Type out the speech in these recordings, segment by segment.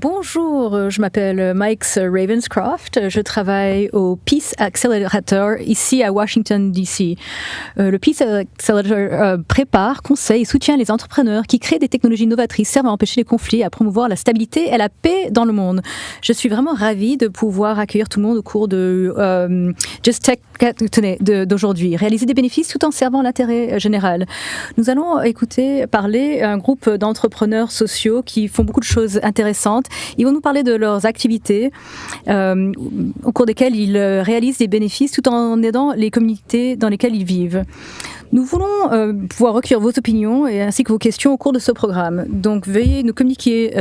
Bonjour, euh, je m'appelle Mike Ravenscroft. Je travaille au Peace Accelerator ici à Washington, D.C. Euh, le Peace Accelerator euh, prépare, conseille et soutient les entrepreneurs qui créent des technologies novatrices servant à empêcher les conflits, à promouvoir la stabilité et la paix dans le monde. Je suis vraiment ravie de pouvoir accueillir tout le monde au cours de Just Tech d'aujourd'hui, réaliser des bénéfices tout en servant l'intérêt général. Nous allons écouter parler un groupe d'entrepreneurs sociaux qui font beaucoup de choses intéressantes ils vont nous parler de leurs activités euh, au cours desquelles ils euh, réalisent des bénéfices tout en aidant les communautés dans lesquelles ils vivent. Nous voulons euh, pouvoir recueillir vos opinions et ainsi que vos questions au cours de ce programme. Donc veuillez nous communiquer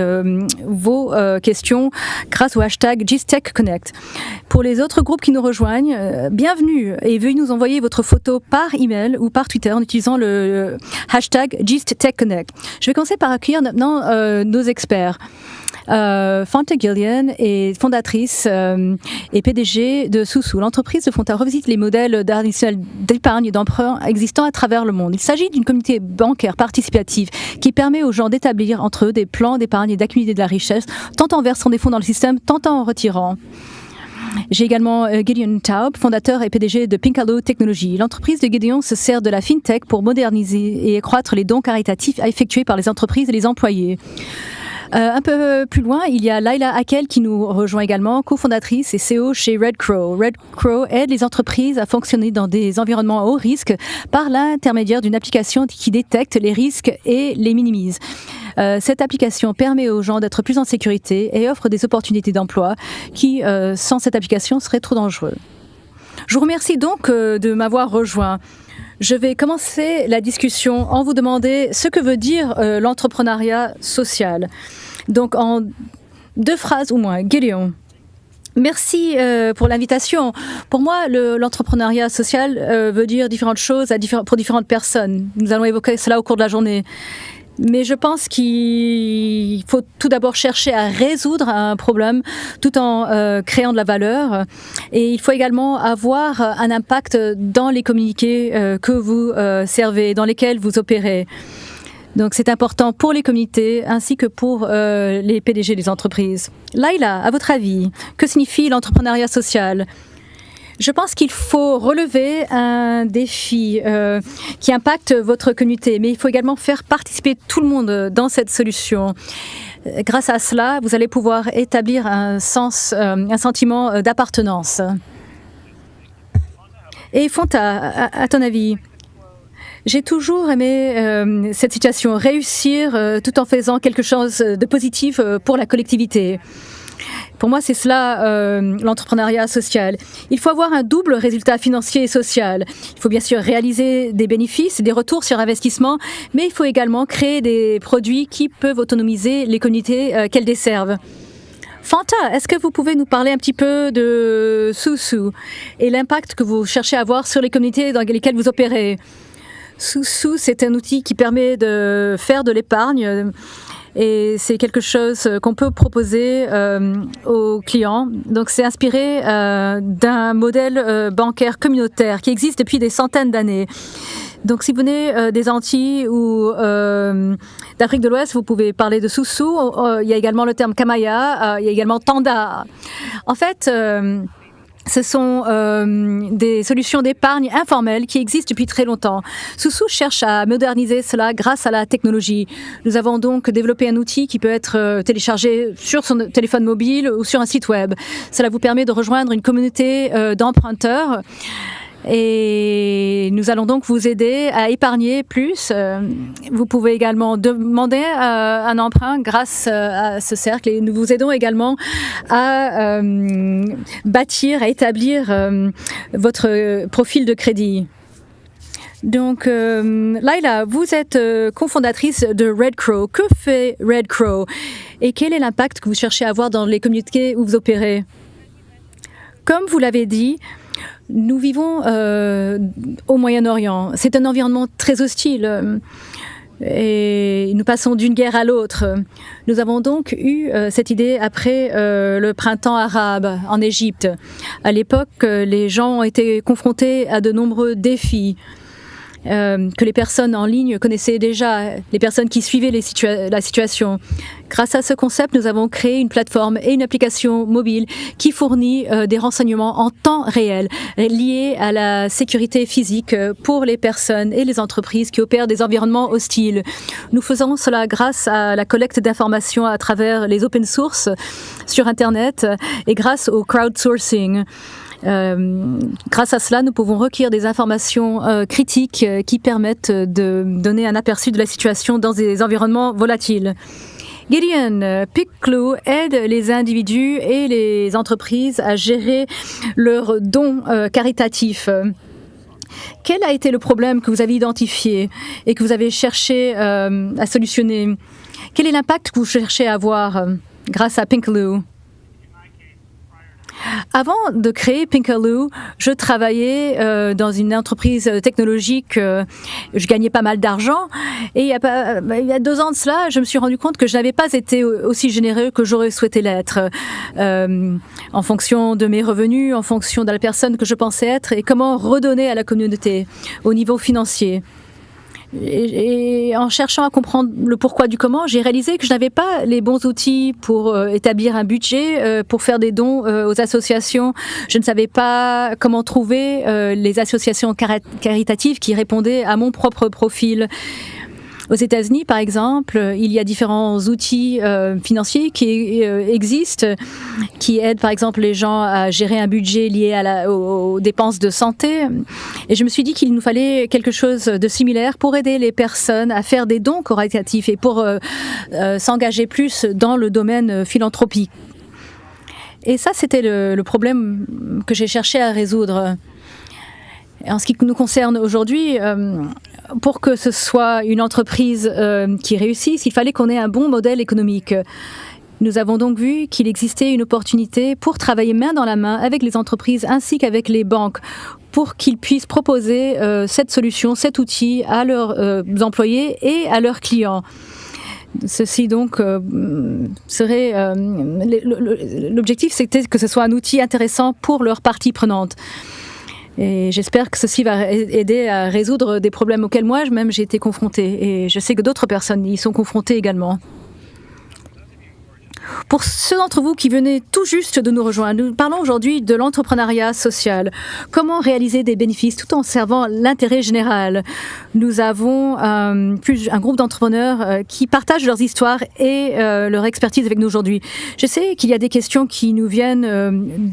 vos questions grâce au hashtag GISTECHConnect. Pour les autres groupes qui nous rejoignent, bienvenue et veuillez nous envoyer votre photo par email ou par Twitter en utilisant le hashtag GISTECHConnect. Je vais commencer par accueillir maintenant nos experts. Euh, Fanta Gillian est fondatrice euh, et PDG de Soussou. L'entreprise de Fonta revisite les modèles d'épargne et d'emprunt existants à travers le monde. Il s'agit d'une communauté bancaire participative qui permet aux gens d'établir entre eux des plans d'épargne et d'accumuler de la richesse, tant en versant des fonds dans le système, tant en retirant. J'ai également euh, Gideon Taub, fondateur et PDG de Pinkalo Technologies. L'entreprise de Gideon se sert de la fintech pour moderniser et accroître les dons caritatifs effectués par les entreprises et les employés. Euh, un peu plus loin, il y a Laila Akel qui nous rejoint également, cofondatrice et CEO chez Red Crow. Red Crow aide les entreprises à fonctionner dans des environnements à haut risque par l'intermédiaire d'une application qui détecte les risques et les minimise. Euh, cette application permet aux gens d'être plus en sécurité et offre des opportunités d'emploi qui, euh, sans cette application, seraient trop dangereux. Je vous remercie donc de m'avoir rejoint. Je vais commencer la discussion en vous demandant ce que veut dire euh, l'entrepreneuriat social. Donc en deux phrases ou moins. Gideon. Merci euh, pour l'invitation. Pour moi, l'entrepreneuriat social euh, veut dire différentes choses pour différentes personnes. Nous allons évoquer cela au cours de la journée. Mais je pense qu'il faut tout d'abord chercher à résoudre un problème tout en euh, créant de la valeur. Et il faut également avoir un impact dans les communiqués euh, que vous euh, servez, dans lesquels vous opérez. Donc c'est important pour les communautés ainsi que pour les PDG des entreprises. Laila, à votre avis, que signifie l'entrepreneuriat social? Je pense qu'il faut relever un défi euh, qui impacte votre communauté, mais il faut également faire participer tout le monde dans cette solution. Euh, grâce à cela, vous allez pouvoir établir un sens, euh, un sentiment d'appartenance. Et Fonta, à, ton avis, j'ai toujours aimé cette situation, réussir tout en faisant quelque chose de positif pour la collectivité. Pour moi, c'est cela euh, l'entrepreneuriat social. Il faut avoir un double résultat financier et social. Il faut bien sûr réaliser des bénéfices, des retours sur investissement, mais il faut également créer des produits qui peuvent autonomiser les communautés euh, qu'elles desservent. Fanta, est-ce que vous pouvez nous parler un petit peu de Soussou et l'impact que vous cherchez à avoir sur les communautés dans lesquelles vous opérez? Soussou, c'est un outil qui permet de faire de l'épargne et c'est quelque chose qu'on peut proposer euh, aux clients. Donc c'est inspiré euh, d'un modèle euh, bancaire communautaire qui existe depuis des centaines d'années. Donc, si vous venez des Antilles ou d'Afrique de l'Ouest, vous pouvez parler de Soussou. il y a également le terme Kamaya. il y a également Tanda. En fait, ce sont euh, des solutions d'épargne informelles qui existent depuis très longtemps. Soussou cherche à moderniser cela grâce à la technologie. Nous avons donc développé un outil qui peut être euh, téléchargé sur son téléphone mobile ou sur un site web. Cela vous permet de rejoindre une communauté euh, d'emprunteurs et nous allons donc vous aider à épargner plus. Euh, vous pouvez également demander euh, un emprunt grâce euh, à ce cercle et nous vous aidons également à bâtir, à établir votre profil de crédit. Donc, Laila, vous êtes cofondatrice de Red Crow. Que fait Red Crow? Et quel est l'impact que vous cherchez à avoir dans les communautés où vous opérez? Comme vous l'avez dit, nous vivons euh, au Moyen-Orient. C'est un environnement très hostile. Et nous passons d'une guerre à l'autre. Nous avons donc eu euh, cette idée après euh, le printemps arabe en Égypte. À l'époque, les gens ont été confrontés à de nombreux défis. Que les personnes en ligne connaissaient déjà, les personnes qui suivaient la situation. Grâce à ce concept, nous avons créé une plateforme et une application mobile qui fournit des renseignements en temps réel liés à la sécurité physique pour les personnes et les entreprises qui opèrent des environnements hostiles. Nous faisons cela grâce à la collecte d'informations à travers les open source sur Internet et grâce au crowdsourcing. Euh, grâce à cela, nous pouvons requérir des informations euh, critiques euh, qui permettent de donner un aperçu de la situation dans des environnements volatiles. Gideon PicClue aide les individus et les entreprises à gérer leurs dons caritatifs. Quel a été le problème que vous avez identifié et que vous avez cherché à solutionner? Quel est l'impact que vous cherchez à avoir grâce à PinkLoo avant de créer Pinkaloo, je travaillais euh, dans une entreprise technologique. Euh, je gagnais pas mal d'argent. Et il y, a pas, il y, a deux ans de cela, je me suis rendu compte que je n'avais pas été aussi généreux que j'aurais souhaité l'être. Euh, en fonction de mes revenus, en fonction de la personne que je pensais être et comment redonner à la communauté au niveau financier. Et, en cherchant à comprendre le pourquoi du comment, j'ai réalisé que je n'avais pas les bons outils pour euh, établir un budget, euh, pour faire des dons euh, aux associations. Je ne savais pas comment trouver les associations caritatives qui répondaient à mon propre profil. Aux États-Unis, par exemple, il y a différents outils euh, financiers qui euh, existent, qui aident, par exemple, les gens à gérer un budget lié aux, dépenses de santé. Et je me suis dit qu'il nous fallait quelque chose de similaire pour aider les personnes à faire des dons corrélatifs et pour euh, s'engager plus dans le domaine philanthropique. Et ça, c'était le problème que j'ai cherché à résoudre. En ce qui nous concerne aujourd'hui, pour que ce soit une entreprise euh, qui réussisse, il fallait qu'on ait un bon modèle économique. Nous avons donc vu qu'il existait une opportunité pour travailler main dans la main avec les entreprises ainsi qu'avec les banques pour qu'ils puissent proposer euh, cette solution, cet outil à leurs euh, employés et à leurs clients. Ceci donc serait l'objectif, c'était que ce soit un outil intéressant pour leurs parties prenantes. Et j'espère que ceci va aider à résoudre des problèmes auxquels moi-même j'ai été confrontée. Et je sais que d'autres personnes y sont confrontées également. Pour ceux d'entre vous qui venaient tout juste de nous rejoindre, nous parlons aujourd'hui de l'entrepreneuriat social. Comment réaliser des bénéfices tout en servant l'intérêt général? Nous avons euh, un groupe d'entrepreneurs euh, qui partagent leurs histoires et euh, leur expertise avec nous aujourd'hui. Je sais qu'il y a des questions qui nous viennent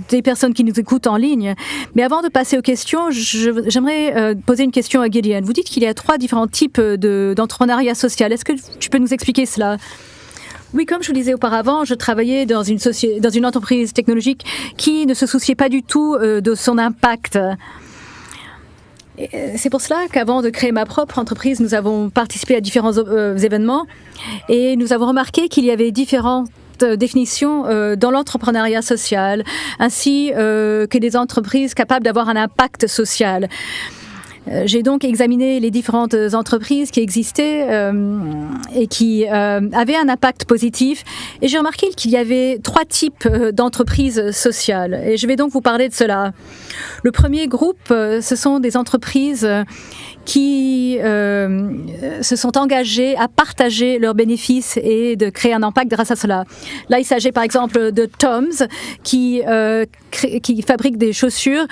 des personnes qui nous écoutent en ligne, mais avant de passer aux questions, j'aimerais poser une question à Gideon. Vous dites qu'il y a trois différents types d'entrepreneuriat social. Est-ce que tu peux nous expliquer cela? Oui, comme je vous disais auparavant, je travaillais dans une, entreprise technologique qui ne se souciait pas du tout euh, de son impact. Euh, c'est pour cela qu'avant de créer ma propre entreprise, nous avons participé à différents euh, événements et nous avons remarqué qu'il y avait différentes définitions dans l'entrepreneuriat social, ainsi que des entreprises capables d'avoir un impact social. Euh, j'ai donc examiné les différentes entreprises qui existaient euh, et qui euh, avaient un impact positif et j'ai remarqué qu'il y avait trois types d'entreprises sociales et je vais donc vous parler de cela. Le premier groupe, ce sont des entreprises qui euh, se sont engagés à partager leurs bénéfices et de créer un impact grâce à cela. Là, il s'agit par exemple de Toms qui, euh, qui fabrique des chaussures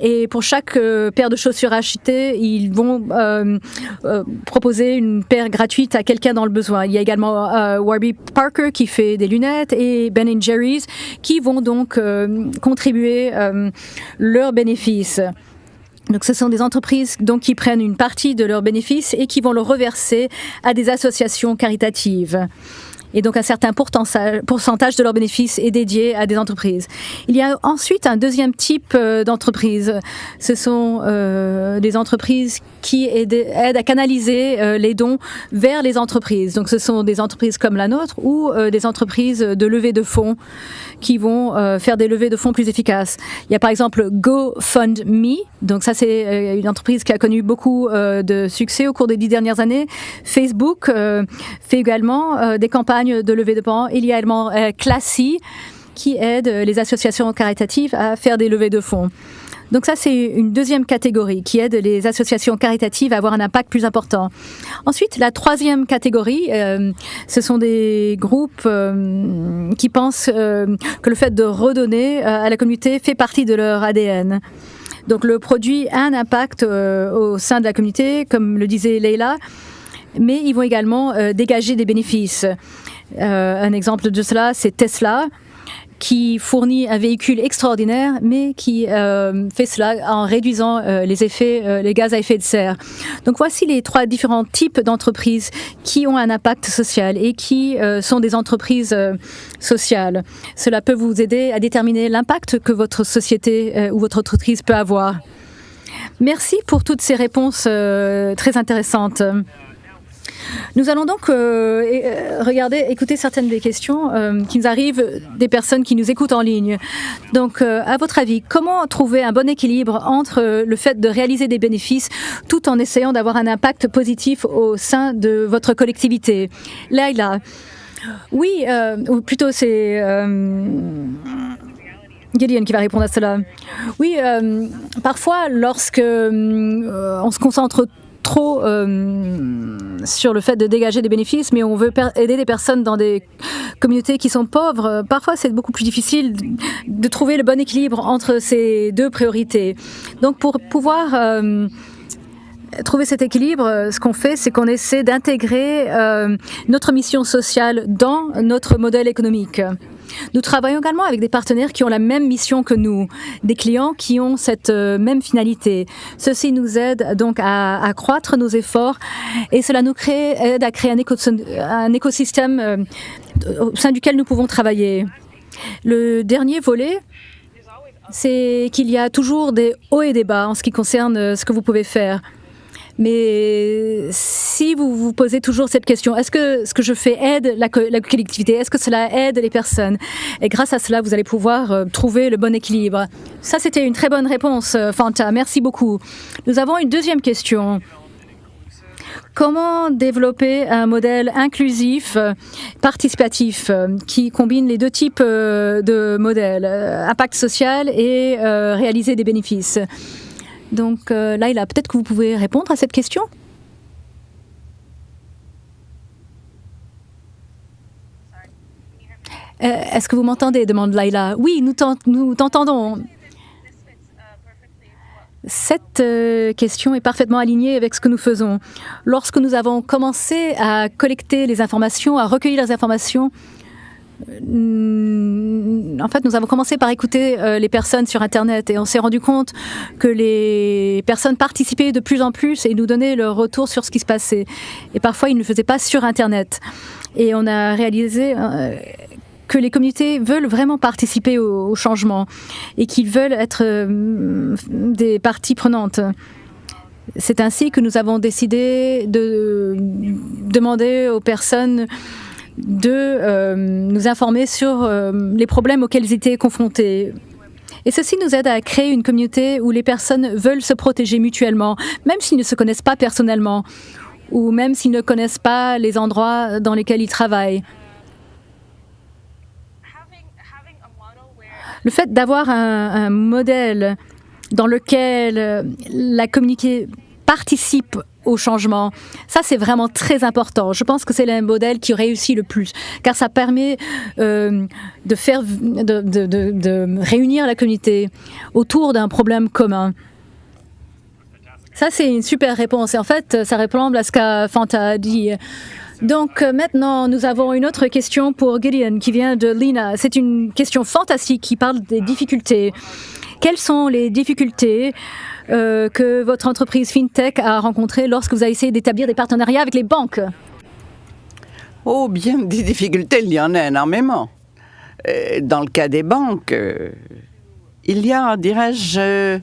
et pour chaque euh, paire de chaussures achetées, ils vont euh, euh, proposer une paire gratuite à quelqu'un dans le besoin. Il y a également Warby Parker qui fait des lunettes et Ben Jerry's qui vont donc contribuer leurs bénéfices. Donc, ce sont des entreprises donc, qui prennent une partie de leurs bénéfices et qui vont le reverser à des associations caritatives. Et donc un certain pourcentage de leurs bénéfices est dédié à des entreprises. Il y a ensuite un deuxième type euh, d'entreprises. Ce sont euh, des entreprises qui aident, à canaliser euh, les dons vers les entreprises. Donc ce sont des entreprises comme la nôtre ou des entreprises de levée de fonds qui vont faire des levées de fonds plus efficaces. Il y a par exemple GoFundMe, donc ça c'est une entreprise qui a connu beaucoup de succès au cours des dix dernières années. Facebook fait également des campagnes de levée de fonds. Il y a également Classy qui aide les associations caritatives à faire des levées de fonds. Donc ça, c'est une deuxième catégorie qui aide les associations caritatives à avoir un impact plus important. Ensuite, la troisième catégorie, euh, ce sont des groupes euh, qui pensent euh, que le fait de redonner à la communauté fait partie de leur ADN. Donc le produit a un impact au sein de la communauté, comme le disait Leila, mais ils vont également dégager des bénéfices. Un exemple de cela, c'est Tesla qui fournit un véhicule extraordinaire, mais qui euh, fait cela en réduisant euh, les effets, euh, les gaz à effet de serre. Donc voici les trois différents types d'entreprises qui ont un impact social et qui sont des entreprises sociales. Cela peut vous aider à déterminer l'impact que votre société ou votre entreprise peut avoir. Merci pour toutes ces réponses très intéressantes. Nous allons donc euh, euh, regarder, écouter certaines des questions euh, qui nous arrivent des personnes qui nous écoutent en ligne. Donc, à votre avis, comment trouver un bon équilibre entre le fait de réaliser des bénéfices tout en essayant d'avoir un impact positif au sein de votre collectivité? Laila, oui, ou plutôt c'est... Gideon qui va répondre à cela. Oui, parfois, lorsque on se concentre trop euh, sur le fait de dégager des bénéfices, mais on veut aider des personnes dans des communautés qui sont pauvres. Parfois, c'est beaucoup plus difficile de trouver le bon équilibre entre ces deux priorités. Donc, pour pouvoir euh, trouver cet équilibre, ce qu'on fait, c'est qu'on essaie d'intégrer euh, notre mission sociale dans notre modèle économique. Nous travaillons également avec des partenaires qui ont la même mission que nous, des clients qui ont cette euh, même finalité. Ceci nous aide donc à accroître nos efforts et cela nous aide à créer un, écosystème euh, au sein duquel nous pouvons travailler. Le dernier volet, c'est qu'il y a toujours des hauts et des bas en ce qui concerne euh, ce que vous pouvez faire. Mais si vous vous posez toujours cette question, est-ce que ce que je fais aide la, collectivité? Est-ce que cela aide les personnes? Et grâce à cela, vous allez pouvoir euh, trouver le bon équilibre. Ça, c'était une très bonne réponse, euh, Fanta. Merci beaucoup. Nous avons une deuxième question. Comment développer un modèle inclusif, euh, participatif, qui combine les deux types de modèles, impact social et réaliser des bénéfices? Donc euh, Laila, peut-être que vous pouvez répondre à cette question euh, Est-ce que vous m'entendez demande Laila. Oui, nous t'entendons. Cette euh, question est parfaitement alignée avec ce que nous faisons. Lorsque nous avons commencé à collecter les informations, à recueillir les informations, en fait, nous avons commencé par écouter euh, les personnes sur Internet et on s'est rendu compte que les personnes participaient de plus en plus et nous donnaient leur retour sur ce qui se passait. Et parfois, ils ne le faisaient pas sur Internet. Et on a réalisé euh, que les communautés veulent vraiment participer au changement et qu'ils veulent être des parties prenantes. C'est ainsi que nous avons décidé de demander aux personnes de euh, nous informer sur euh, les problèmes auxquels ils étaient confrontés. Et ceci nous aide à créer une communauté où les personnes veulent se protéger mutuellement, même s'ils ne se connaissent pas personnellement, ou même s'ils ne connaissent pas les endroits dans lesquels ils travaillent. Le fait d'avoir un, un, modèle dans lequel la communauté participe au changement. Ça, c'est vraiment très important. Je pense que c'est le modèle qui réussit le plus, car ça permet euh, de, faire, de, réunir la communauté autour d'un problème commun. Ça, c'est une super réponse. Et en fait, ça répond à ce qu'a Fanta dit. Donc maintenant, nous avons une autre question pour Gideon qui vient de Lina. C'est une question fantastique qui parle des difficultés. Quelles sont les difficultés euh, que votre entreprise FinTech a rencontré lorsque vous avez essayé d'établir des partenariats avec les banques Oh, bien des difficultés, il y en a énormément. Euh, dans le cas des banques, euh, il y a, dirais-je,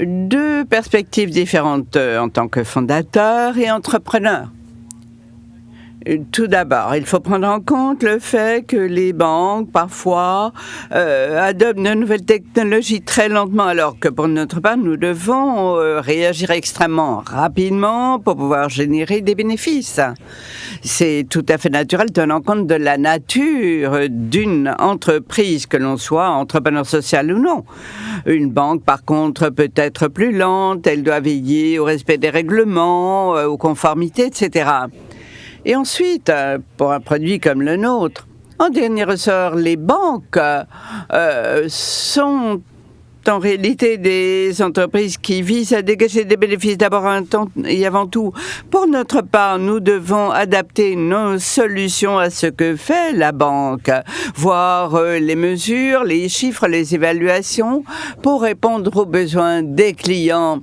deux perspectives différentes en tant que fondateur et entrepreneur. Tout d'abord, il faut prendre en compte le fait que les banques, parfois, euh, adoptent de nouvelles technologies très lentement, alors que pour notre part, nous devons euh, réagir extrêmement rapidement pour pouvoir générer des bénéfices. C'est tout à fait naturel, tenant compte de la nature d'une entreprise, que l'on soit entrepreneur social ou non. Une banque, par contre, peut être plus lente, elle doit veiller au respect des règlements, euh, aux conformités, etc. Et ensuite, euh, pour un produit comme le nôtre, en dernier ressort, les banques euh, sont en réalité des entreprises qui visent à dégager des bénéfices d'abord et avant tout. Pour notre part, nous devons adapter nos solutions à ce que fait la banque, voir euh, les mesures, les chiffres, les évaluations pour répondre aux besoins des clients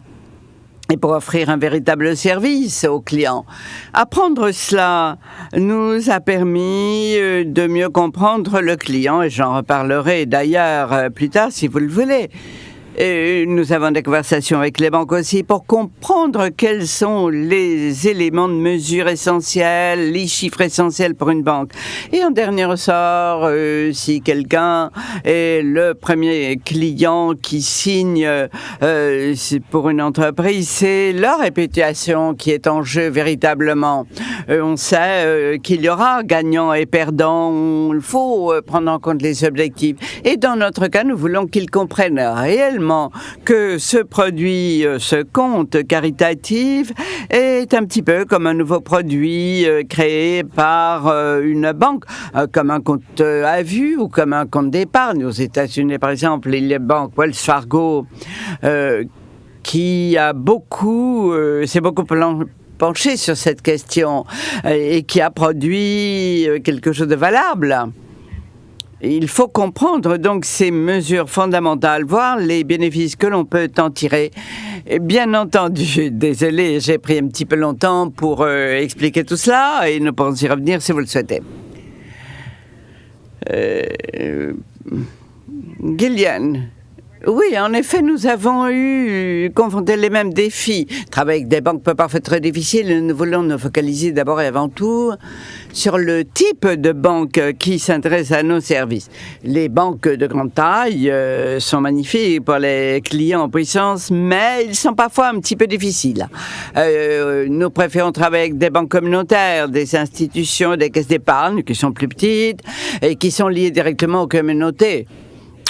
et pour offrir un véritable service aux clients. Apprendre cela nous a permis euh, de mieux comprendre le client et j'en reparlerai d'ailleurs euh, plus tard si vous le voulez. Et nous avons des conversations avec les banques aussi pour comprendre quels sont les éléments de mesure essentiels, les chiffres essentiels pour une banque. Et en dernier ressort, euh, si quelqu'un est le premier client qui signe euh, pour une entreprise, c'est leur réputation qui est en jeu véritablement. Euh, on sait qu'il y aura gagnant et perdant. Il faut prendre en compte les objectifs. Et dans notre cas, nous voulons qu'ils comprennent réellement que ce produit, euh, ce compte caritatif, est un petit peu comme un nouveau produit euh, créé par euh, une banque, comme un compte à vue ou comme un compte d'épargne. Aux États-Unis, par exemple, il y a banque Wells Fargo qui a beaucoup, c'est beaucoup penché sur cette question et qui a produit quelque chose de valable. Il faut comprendre donc ces mesures fondamentales, voir les bénéfices que l'on peut en tirer. bien entendu, désolé, j'ai pris un petit peu longtemps pour euh, expliquer tout cela et nous pourrons y revenir si vous le souhaitez. Euh, Gillian, oui, en effet, nous avons eu confronté les mêmes défis. Travailler avec des banques peut parfois être très difficile. Nous voulons nous focaliser d'abord et avant tout sur le type de banque qui s'intéresse à nos services. Les banques de grande taille euh, sont magnifiques pour les clients en puissance, mais ils sont parfois un petit peu difficiles. Euh, nous préférons travailler avec des banques communautaires, des institutions, des caisses d'épargne qui sont plus petites et qui sont liées directement aux communautés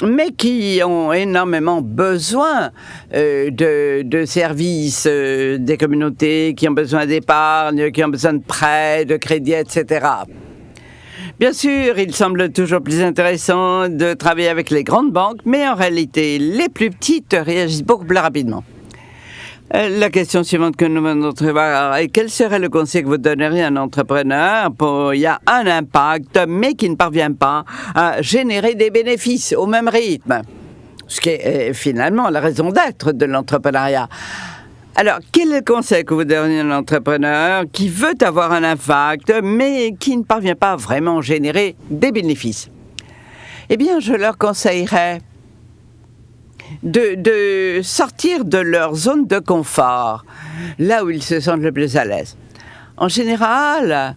mais qui ont énormément besoin euh, de, services euh, des communautés, qui ont besoin d'épargne, qui ont besoin de prêts, de crédits, etc. Bien sûr, il semble toujours plus intéressant de travailler avec les grandes banques, mais en réalité, les plus petites réagissent beaucoup plus rapidement. Euh, la question suivante que nous venons de quel serait le conseil que vous donneriez à un entrepreneur pour il y a un impact, mais qui ne parvient pas à générer des bénéfices au même rythme? Ce qui est euh, finalement la raison d'être de l'entrepreneuriat. Alors, quel est le conseil que vous donneriez à un entrepreneur qui veut avoir un impact, mais qui ne parvient pas vraiment à générer des bénéfices? Eh bien, je leur conseillerais de, sortir de leur zone de confort, là où ils se sentent le plus à l'aise. En général,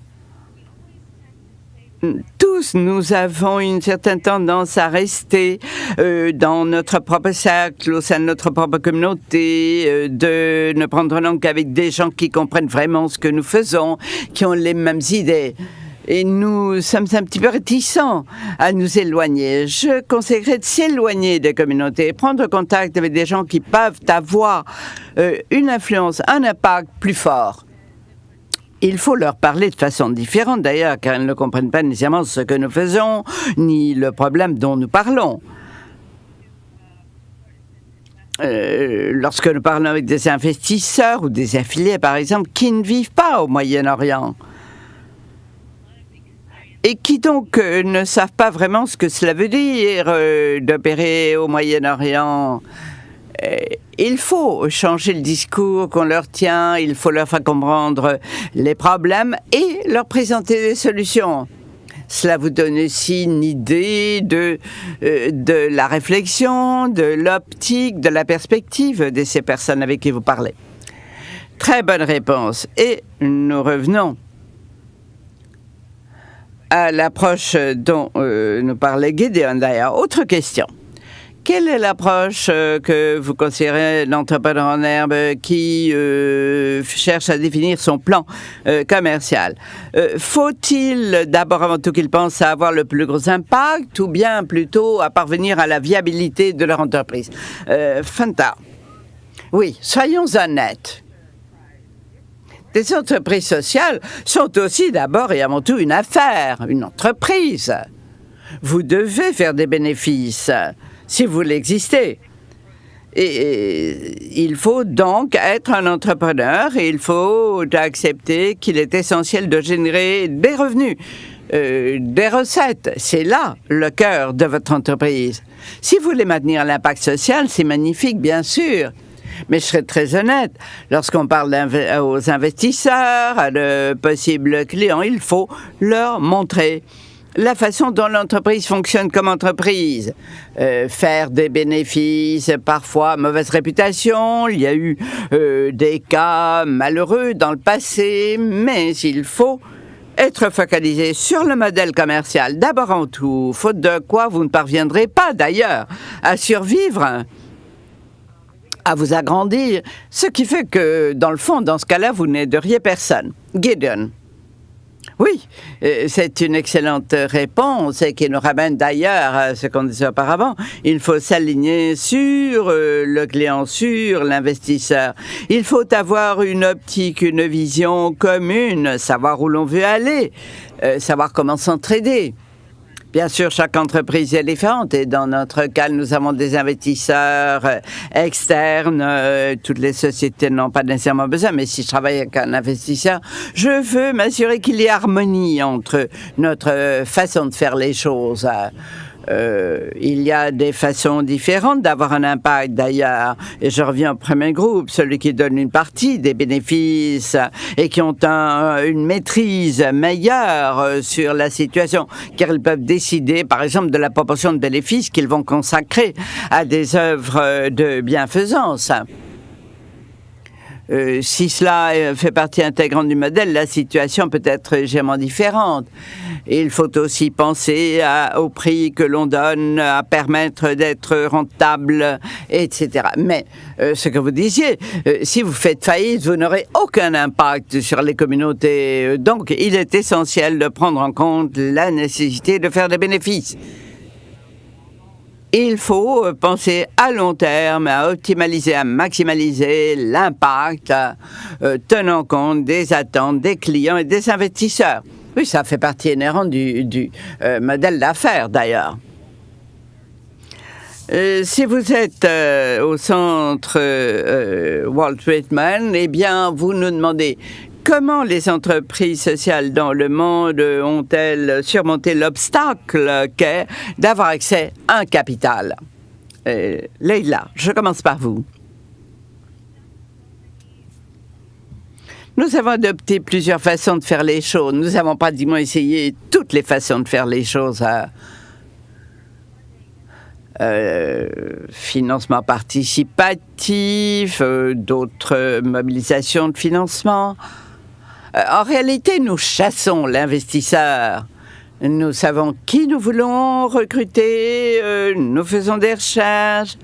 tous nous avons une certaine tendance à rester euh, dans notre propre cercle, au sein de notre propre communauté, euh, de ne prendre langue qu'avec des gens qui comprennent vraiment ce que nous faisons, qui ont les mêmes idées et nous sommes un petit peu réticents à nous éloigner. Je conseillerais de s'éloigner des communautés, prendre contact avec des gens qui peuvent avoir euh, une influence, un impact plus fort. Il faut leur parler de façon différente d'ailleurs, car ils ne comprennent pas nécessairement ce que nous faisons, ni le problème dont nous parlons. Euh, lorsque nous parlons avec des investisseurs ou des affiliés, par exemple, qui ne vivent pas au Moyen-Orient, et qui donc euh, ne savent pas vraiment ce que cela veut dire euh, d'opérer au Moyen-Orient? Euh, il faut changer le discours qu'on leur tient, il faut leur faire comprendre les problèmes et leur présenter des solutions. Cela vous donne aussi une idée de, de la réflexion, de l'optique, de la perspective de ces personnes avec qui vous parlez. Très bonne réponse. Et nous revenons à l'approche dont euh, nous parlait Gideon d'ailleurs. Autre question. Quelle est l'approche euh, que vous considérez l'entrepreneur en herbe qui euh, cherche à définir son plan commercial? Faut-il d'abord avant tout qu'il pense à avoir le plus gros impact ou bien plutôt à parvenir à la viabilité de leur entreprise? Fanta. Oui, soyons honnêtes. Les entreprises sociales sont aussi d'abord et avant tout une affaire, une entreprise. Vous devez faire des bénéfices si vous voulez exister. Et, il faut donc être un entrepreneur et il faut accepter qu'il est essentiel de générer des revenus, euh, des recettes. C'est là le cœur de votre entreprise. Si vous voulez maintenir l'impact social, c'est magnifique, bien sûr. Mais je serais très honnête, lorsqu'on parle aux investisseurs, à de possibles clients, il faut leur montrer la façon dont l'entreprise fonctionne comme entreprise. Euh, faire des bénéfices, parfois mauvaise réputation, il y a eu euh, des cas malheureux dans le passé, mais il faut être focalisé sur le modèle commercial. D'abord en tout, faute de quoi vous ne parviendrez pas d'ailleurs à survivre à vous agrandir, ce qui fait que, dans le fond, dans ce cas-là, vous n'aideriez personne. Gideon. Oui, euh, c'est une excellente réponse et qui nous ramène d'ailleurs à ce qu'on disait auparavant. Il faut s'aligner sur euh, le client, sur l'investisseur. Il faut avoir une optique, une vision commune, savoir où l'on veut aller, euh, savoir comment s'entraider. Bien sûr, chaque entreprise est différente et dans notre cas, nous avons des investisseurs euh, externes. Euh, toutes les sociétés n'ont pas nécessairement besoin, mais si je travaille avec un investisseur, je veux m'assurer qu'il y ait harmonie entre notre façon de faire les choses. Euh, il y a des façons différentes d'avoir un impact d'ailleurs. Et je reviens au premier groupe, celui qui donne une partie des bénéfices et qui ont une maîtrise meilleure euh, sur la situation, car ils peuvent décider, par exemple, de la proportion de bénéfices qu'ils vont consacrer à des œuvres de bienfaisance. Euh, si cela euh, fait partie intégrante du modèle, la situation peut être légèrement différente. Il faut aussi penser au prix que l'on donne, à permettre d'être rentable, etc. Mais euh, ce que vous disiez, si vous faites faillite, vous n'aurez aucun impact sur les communautés. Donc, il est essentiel de prendre en compte la nécessité de faire des bénéfices il faut euh, penser à long terme, à optimaliser, à maximaliser l'impact, euh, tenant compte des attentes des clients et des investisseurs. Oui, ça fait partie inhérente du, euh, modèle d'affaires d'ailleurs. si vous êtes au centre Wall Streetman, eh bien, vous nous demandez Comment les entreprises sociales dans le monde ont-elles surmonté l'obstacle qu'est d'avoir accès à un capital? Euh, Leïla, je commence par vous. Nous avons adopté plusieurs façons de faire les choses. Nous avons pratiquement essayé toutes les façons de faire les choses. À, euh, financement participatif, euh, d'autres mobilisations de financement. Euh, en réalité, nous chassons l'investisseur. Nous savons qui nous voulons recruter, euh, nous faisons des recherches,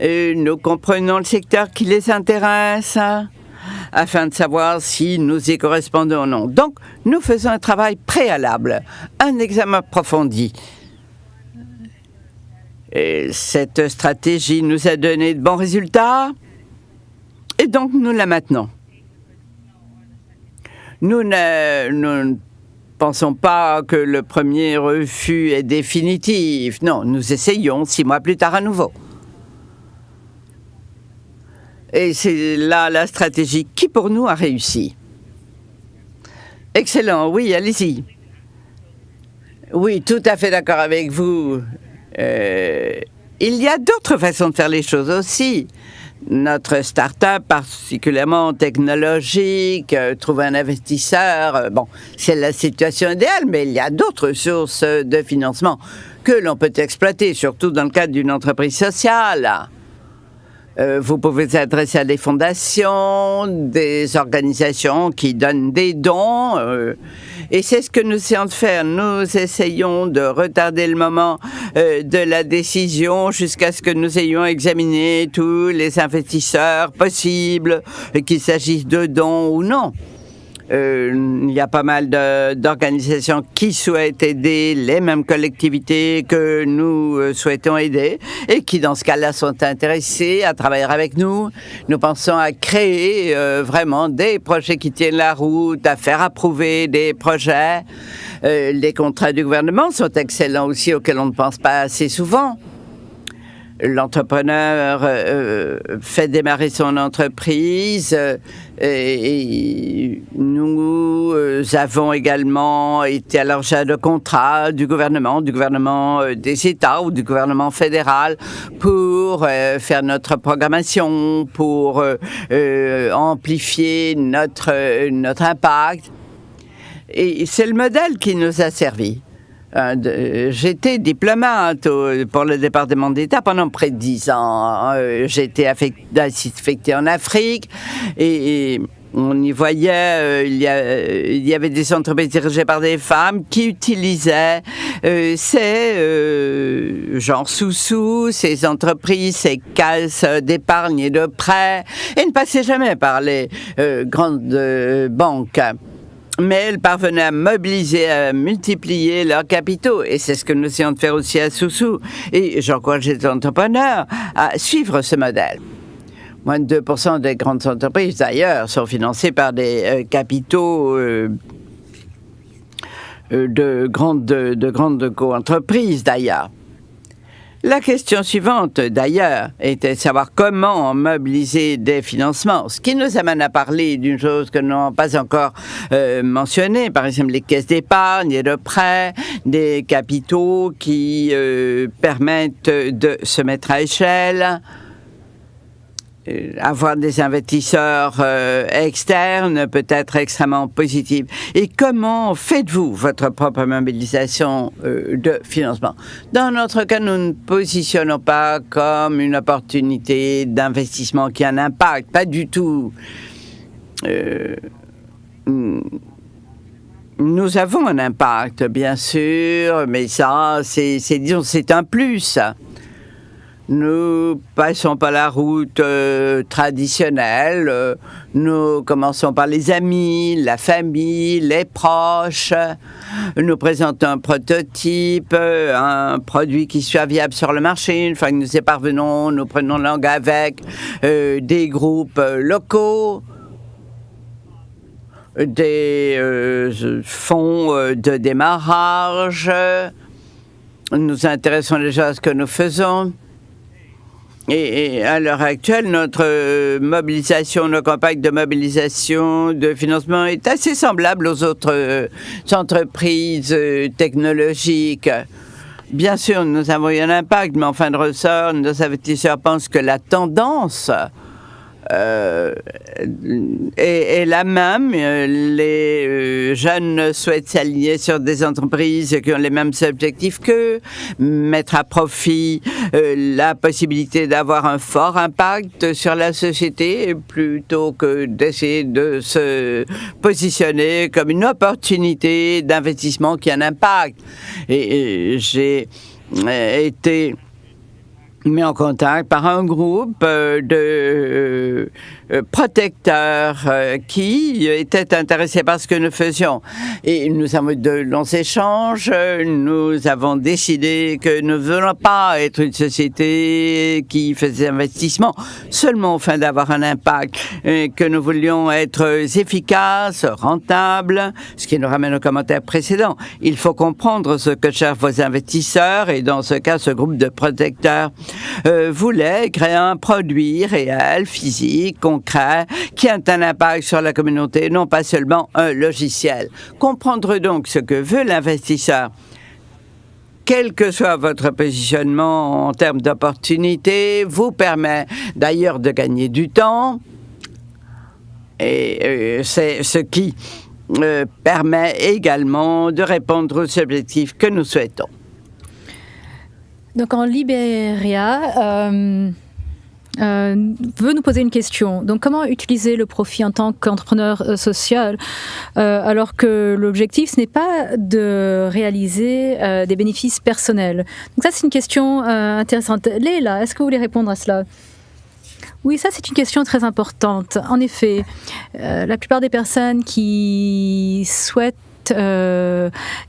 euh, nous comprenons le secteur qui les intéresse afin de savoir si nous y correspondons ou non. Donc, nous faisons un travail préalable, un examen approfondi. Et cette stratégie nous a donné de bons résultats et donc nous la maintenons. Nous ne, pensons pas que le premier refus est définitif. Non, nous essayons six mois plus tard à nouveau. Et c'est là la stratégie qui pour nous a réussi. Excellent, oui, allez-y. Oui, tout à fait d'accord avec vous. Euh, il y a d'autres façons de faire les choses aussi notre start-up, particulièrement technologique, euh, trouver un investisseur, euh, bon, c'est la situation idéale, mais il y a d'autres sources de financement que l'on peut exploiter, surtout dans le cadre d'une entreprise sociale. Euh, vous pouvez vous adresser à des fondations, des organisations qui donnent des dons. Euh, et c'est ce que nous essayons de faire. Nous essayons de retarder le moment euh, de la décision jusqu'à ce que nous ayons examiné tous les investisseurs possibles, qu'il s'agisse de dons ou non. Euh, il y a pas mal d'organisations qui souhaitent aider les mêmes collectivités que nous euh, souhaitons aider et qui, dans ce cas-là, sont intéressés à travailler avec nous. Nous pensons à créer euh, vraiment des projets qui tiennent la route, à faire approuver des projets. les contrats du gouvernement sont excellents aussi, auxquels on ne pense pas assez souvent l'entrepreneur euh, fait démarrer son entreprise euh, et, nous euh, avons également été à l'origine de contrats du gouvernement, du gouvernement des États ou du gouvernement fédéral pour faire notre programmation, pour amplifier notre, notre impact. Et c'est le modèle qui nous a servi. Euh, j'étais diplomate pour le département d'État pendant près de dix ans. Euh, j'étais affecté, en Afrique et, on y voyait, euh, il, y il, y avait des entreprises dirigées par des femmes qui utilisaient ces, genre sous-sous, ces entreprises, ces caisses d'épargne et de prêts, et ne passaient jamais par les grandes banques mais elles parvenaient à mobiliser, à multiplier leurs capitaux. Et c'est ce que nous essayons de faire aussi à Soussou. Et j'encourage les entrepreneurs à suivre ce modèle. Moins de 2% des grandes entreprises, d'ailleurs, sont financées par des euh, capitaux euh, euh, de grandes, de grandes co-entreprises, d'ailleurs. La question suivante, d'ailleurs, était de savoir comment mobiliser des financements, ce qui nous amène à parler d'une chose que nous n'avons pas encore euh, mentionnée, par exemple les caisses d'épargne et de prêts, des capitaux qui euh, permettent de se mettre à échelle. Euh, avoir des investisseurs euh, externes peut être extrêmement positif. Et comment faites-vous votre propre mobilisation euh, de financement? Dans notre cas, nous ne positionnons pas comme une opportunité d'investissement qui a un impact, pas du tout. nous avons un impact, bien sûr, mais ça, c'est, disons, c'est un plus. Nous passons par la route euh, traditionnelle. Euh, nous commençons par les amis, la famille, les proches. Nous présentons un prototype, euh, un produit qui soit viable sur le marché. Une fois que nous y parvenons, nous prenons langue avec des groupes locaux des fonds de démarrage. Nous intéressons déjà à ce que nous faisons. Et, à l'heure actuelle, notre euh, mobilisation, nos campagnes de mobilisation, de financement est assez semblable aux autres euh, entreprises euh, technologiques. Bien sûr, nous avons eu un impact, mais en fin de ressort, nos investisseurs pensent que la tendance euh, et, la même. Les euh, jeunes souhaitent s'aligner sur des entreprises qui ont les mêmes objectifs qu'eux, mettre à profit euh, la possibilité d'avoir un fort impact sur la société plutôt que d'essayer de se positionner comme une opportunité d'investissement qui a un impact. et j'ai été mis en contact par un groupe euh, de euh, euh, protecteurs qui étaient intéressés par ce que nous faisions. Et nous avons eu de longs échanges. Nous avons décidé que nous ne voulons pas être une société qui faisait des investissements seulement au fin d'avoir un impact, et que nous voulions être efficaces, rentables, ce qui nous ramène au commentaire précédent. Il faut comprendre ce que cherchent vos investisseurs et dans ce cas, ce groupe de protecteurs euh, voulait créer un produit réel, physique, concret, qui a un impact sur la communauté, non pas seulement un logiciel. Comprendre donc ce que veut l'investisseur quel que soit votre positionnement en termes d'opportunités, vous permet d'ailleurs de gagner du temps. Et euh, c'est ce qui euh, permet également de répondre aux objectifs que nous souhaitons. Donc en Libéria, euh, euh, veut nous poser une question. Donc, comment utiliser le profit en tant qu'entrepreneur euh, social alors que l'objectif, ce n'est pas de réaliser des bénéfices personnels? Donc, ça, c'est une question intéressante. Léla, est-ce que vous voulez répondre à cela? Oui, ça c'est une question très importante. En effet, la plupart des personnes qui souhaitent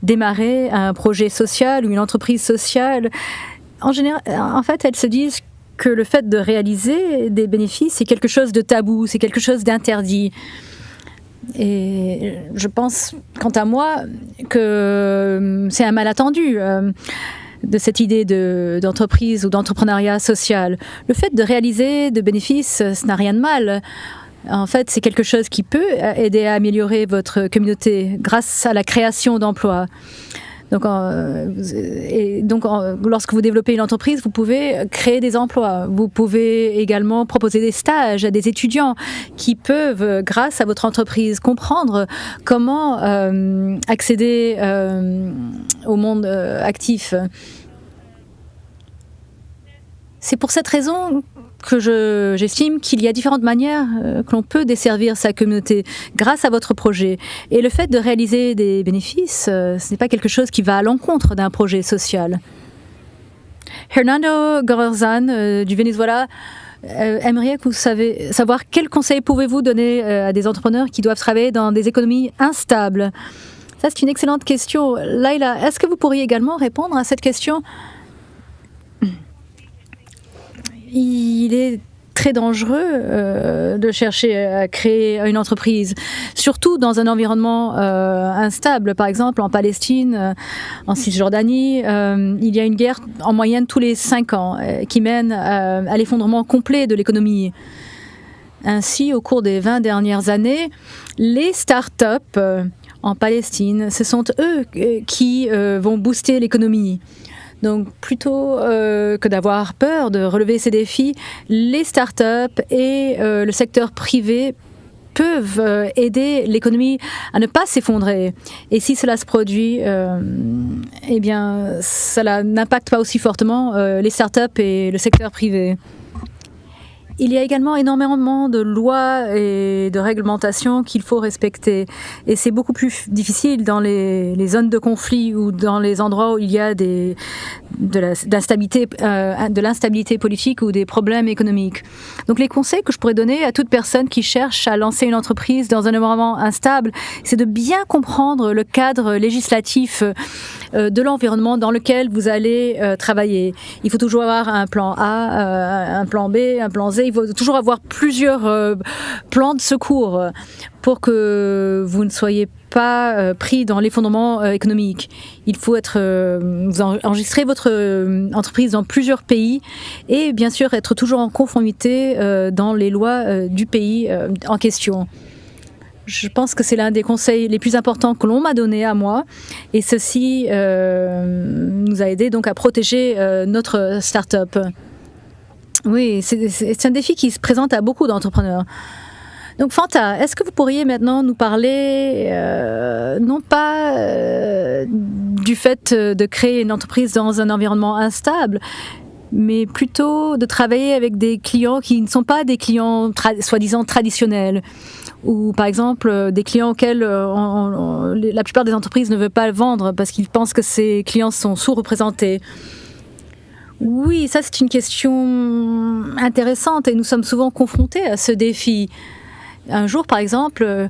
démarrer un projet social ou une entreprise sociale, en général, en fait, elles se disent que le fait de réaliser des bénéfices, c'est quelque chose de tabou, c'est quelque chose d'interdit. Et je pense, quant à moi, que c'est un malentendu euh, de cette idée d'entreprise ou d'entrepreneuriat social. Le fait de réaliser des bénéfices, ça n'a rien de mal. En fait, c'est quelque chose qui peut aider à améliorer votre communauté grâce à la création d'emplois. Donc, donc lorsque vous développez une entreprise, vous pouvez créer des emplois. Vous pouvez également proposer des stages à des étudiants qui peuvent, grâce à votre entreprise, comprendre comment euh, accéder euh, au monde euh, actif. C'est pour cette raison que j'estime qu'il y a différentes manières euh, que l'on peut desservir sa communauté grâce à votre projet. Et le fait de réaliser des bénéfices, euh, ce n'est pas quelque chose qui va à l'encontre d'un projet social. Hernando Gorzan euh, du Venezuela aimerait que vous savez, savoir quels conseils pouvez-vous donner à des entrepreneurs qui doivent travailler dans des économies instables? Ça, c'est une excellente question. Laila, est-ce que vous pourriez également répondre à cette question? Il est très dangereux euh, de chercher à créer une entreprise, surtout dans un environnement euh, instable. Par exemple, en Palestine, euh, en Cisjordanie, il y a une guerre en moyenne tous les cinq ans qui mène à l'effondrement complet de l'économie. Ainsi, au cours des 20 dernières années, les start-up en Palestine, ce sont eux qui vont booster l'économie. Donc plutôt euh, que d'avoir peur de relever ces défis, les startups et euh, le secteur privé peuvent euh, aider l'économie à ne pas s'effondrer. Et si cela se produit, eh bien, cela n'impacte pas aussi fortement les startups et le secteur privé. Il y a également énormément de lois et de réglementations qu'il faut respecter. Et c'est beaucoup plus difficile dans les, zones de conflit ou dans les endroits où il y a des, de l'instabilité euh, de l'instabilité politique ou des problèmes économiques. Donc les conseils que je pourrais donner à toute personne qui cherche à lancer une entreprise dans un environnement instable, c'est de bien comprendre le cadre législatif euh, de l'environnement dans lequel vous allez euh, travailler. Il faut toujours avoir un plan A, un plan B, un plan Z il faut toujours avoir plusieurs euh, plans de secours pour que vous ne soyez pas euh, pris dans l'effondrement euh, économique. Il faut être, vous enregistrer votre entreprise dans plusieurs pays et bien sûr être toujours en conformité dans les lois du pays en question. Je pense que c'est l'un des conseils les plus importants que l'on m'a donné à moi et ceci nous a aidé donc à protéger notre start-up. Oui, c'est un défi qui se présente à beaucoup d'entrepreneurs. Donc Fanta, est-ce que vous pourriez maintenant nous parler, euh, non pas euh, du fait de créer une entreprise dans un environnement instable, mais plutôt de travailler avec des clients qui ne sont pas des clients soi-disant traditionnels, ou par exemple des clients auxquels euh, la plupart des entreprises ne veulent pas vendre parce qu'ils pensent que ces clients sont sous-représentés. Oui, ça c'est une question intéressante et nous sommes souvent confrontés à ce défi. Un jour, par exemple, euh,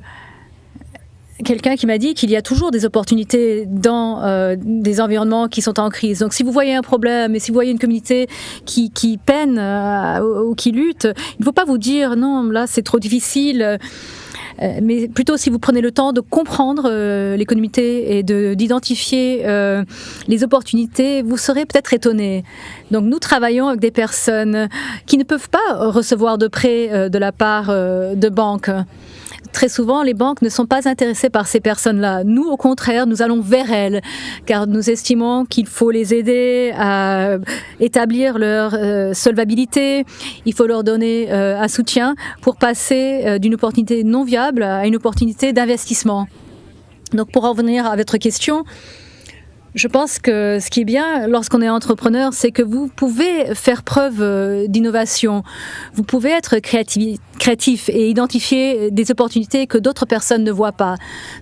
quelqu'un qui m'a dit qu'il y a toujours des opportunités dans euh, des environnements qui sont en crise. Donc si vous voyez un problème et si vous voyez une communauté qui, peine euh, ou qui lutte, il ne faut pas vous dire non, là c'est trop difficile. Euh, mais plutôt si vous prenez le temps de comprendre euh, les communautés et d'identifier euh, les opportunités, vous serez peut-être étonné. Donc nous travaillons avec des personnes qui ne peuvent pas recevoir de prêts de la part de banques très souvent, les banques ne sont pas intéressées par ces personnes-là. Nous, au contraire, nous allons vers elles, car nous estimons qu'il faut les aider à établir leur euh, solvabilité. Il faut leur donner euh, un soutien pour passer euh, d'une opportunité non viable à une opportunité d'investissement. Donc, pour en revenir à votre question, Je pense que ce qui est bien lorsqu'on est entrepreneur, c'est que vous pouvez faire preuve euh, d'innovation. Vous pouvez être créatif, et identifier des opportunités que d'autres personnes ne voient pas.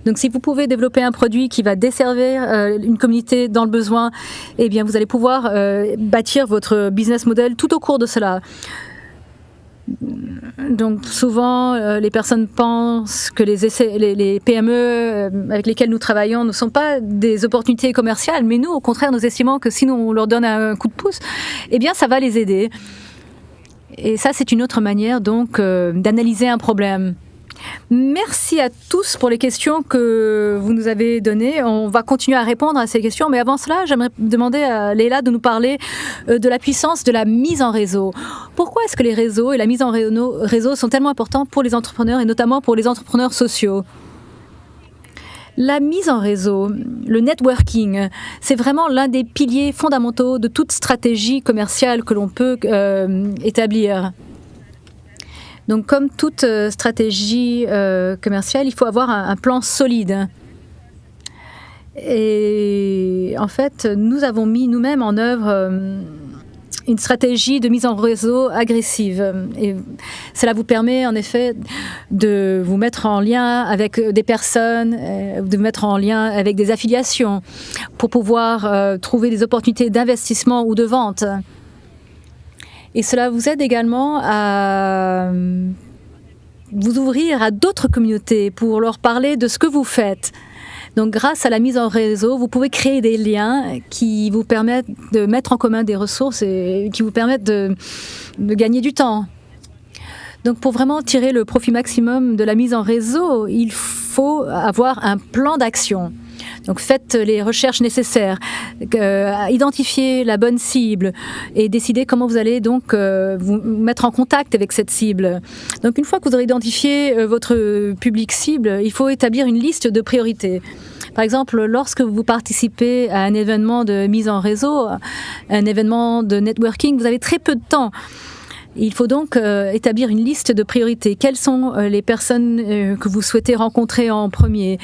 Donc si vous pouvez développer un produit qui va desservir euh, une communauté dans le besoin, eh bien vous allez pouvoir euh, bâtir votre business model tout au cours de cela. Donc souvent, euh, les personnes pensent que les, PME euh, avec lesquelles nous travaillons ne sont pas des opportunités commerciales, mais nous, au contraire, nous estimons que si nous, on leur donne un coup de pouce, eh bien, ça va les aider. Et ça, c'est une autre manière donc euh, d'analyser un problème. Merci à tous pour les questions que vous nous avez données. On va continuer à répondre à ces questions, mais avant cela, j'aimerais demander à Léla de nous parler euh, de la puissance de la mise en réseau. Pourquoi est-ce que les réseaux et la mise en réseau sont tellement importants pour les entrepreneurs et notamment pour les entrepreneurs sociaux? La mise en réseau, le networking, c'est vraiment l'un des piliers fondamentaux de toute stratégie commerciale que l'on peut euh, établir. Donc, comme toute euh, stratégie euh, commerciale, il faut avoir un, plan solide. Et en fait, nous avons mis nous-mêmes en œuvre euh, une stratégie de mise en réseau agressive. Et cela vous permet en effet de vous mettre en lien avec des personnes, de vous mettre en lien avec des affiliations pour pouvoir trouver des opportunités d'investissement ou de vente. Et cela vous aide également à euh, vous ouvrir à d'autres communautés pour leur parler de ce que vous faites. Donc grâce à la mise en réseau, vous pouvez créer des liens qui vous permettent de mettre en commun des ressources et qui vous permettent de, de gagner du temps. Donc pour vraiment tirer le profit maximum de la mise en réseau, il faut avoir un plan d'action. Donc faites les recherches nécessaires, euh, identifiez la bonne cible et décidez comment vous allez donc euh, vous mettre en contact avec cette cible. Donc une fois que vous aurez identifié euh, votre public cible, il faut établir une liste de priorités. Par exemple, lorsque vous participez à un événement de mise en réseau, un événement de networking, vous avez très peu de temps. Il faut donc euh, établir une liste de priorités. Quelles sont euh, les personnes euh, que vous souhaitez rencontrer en premier?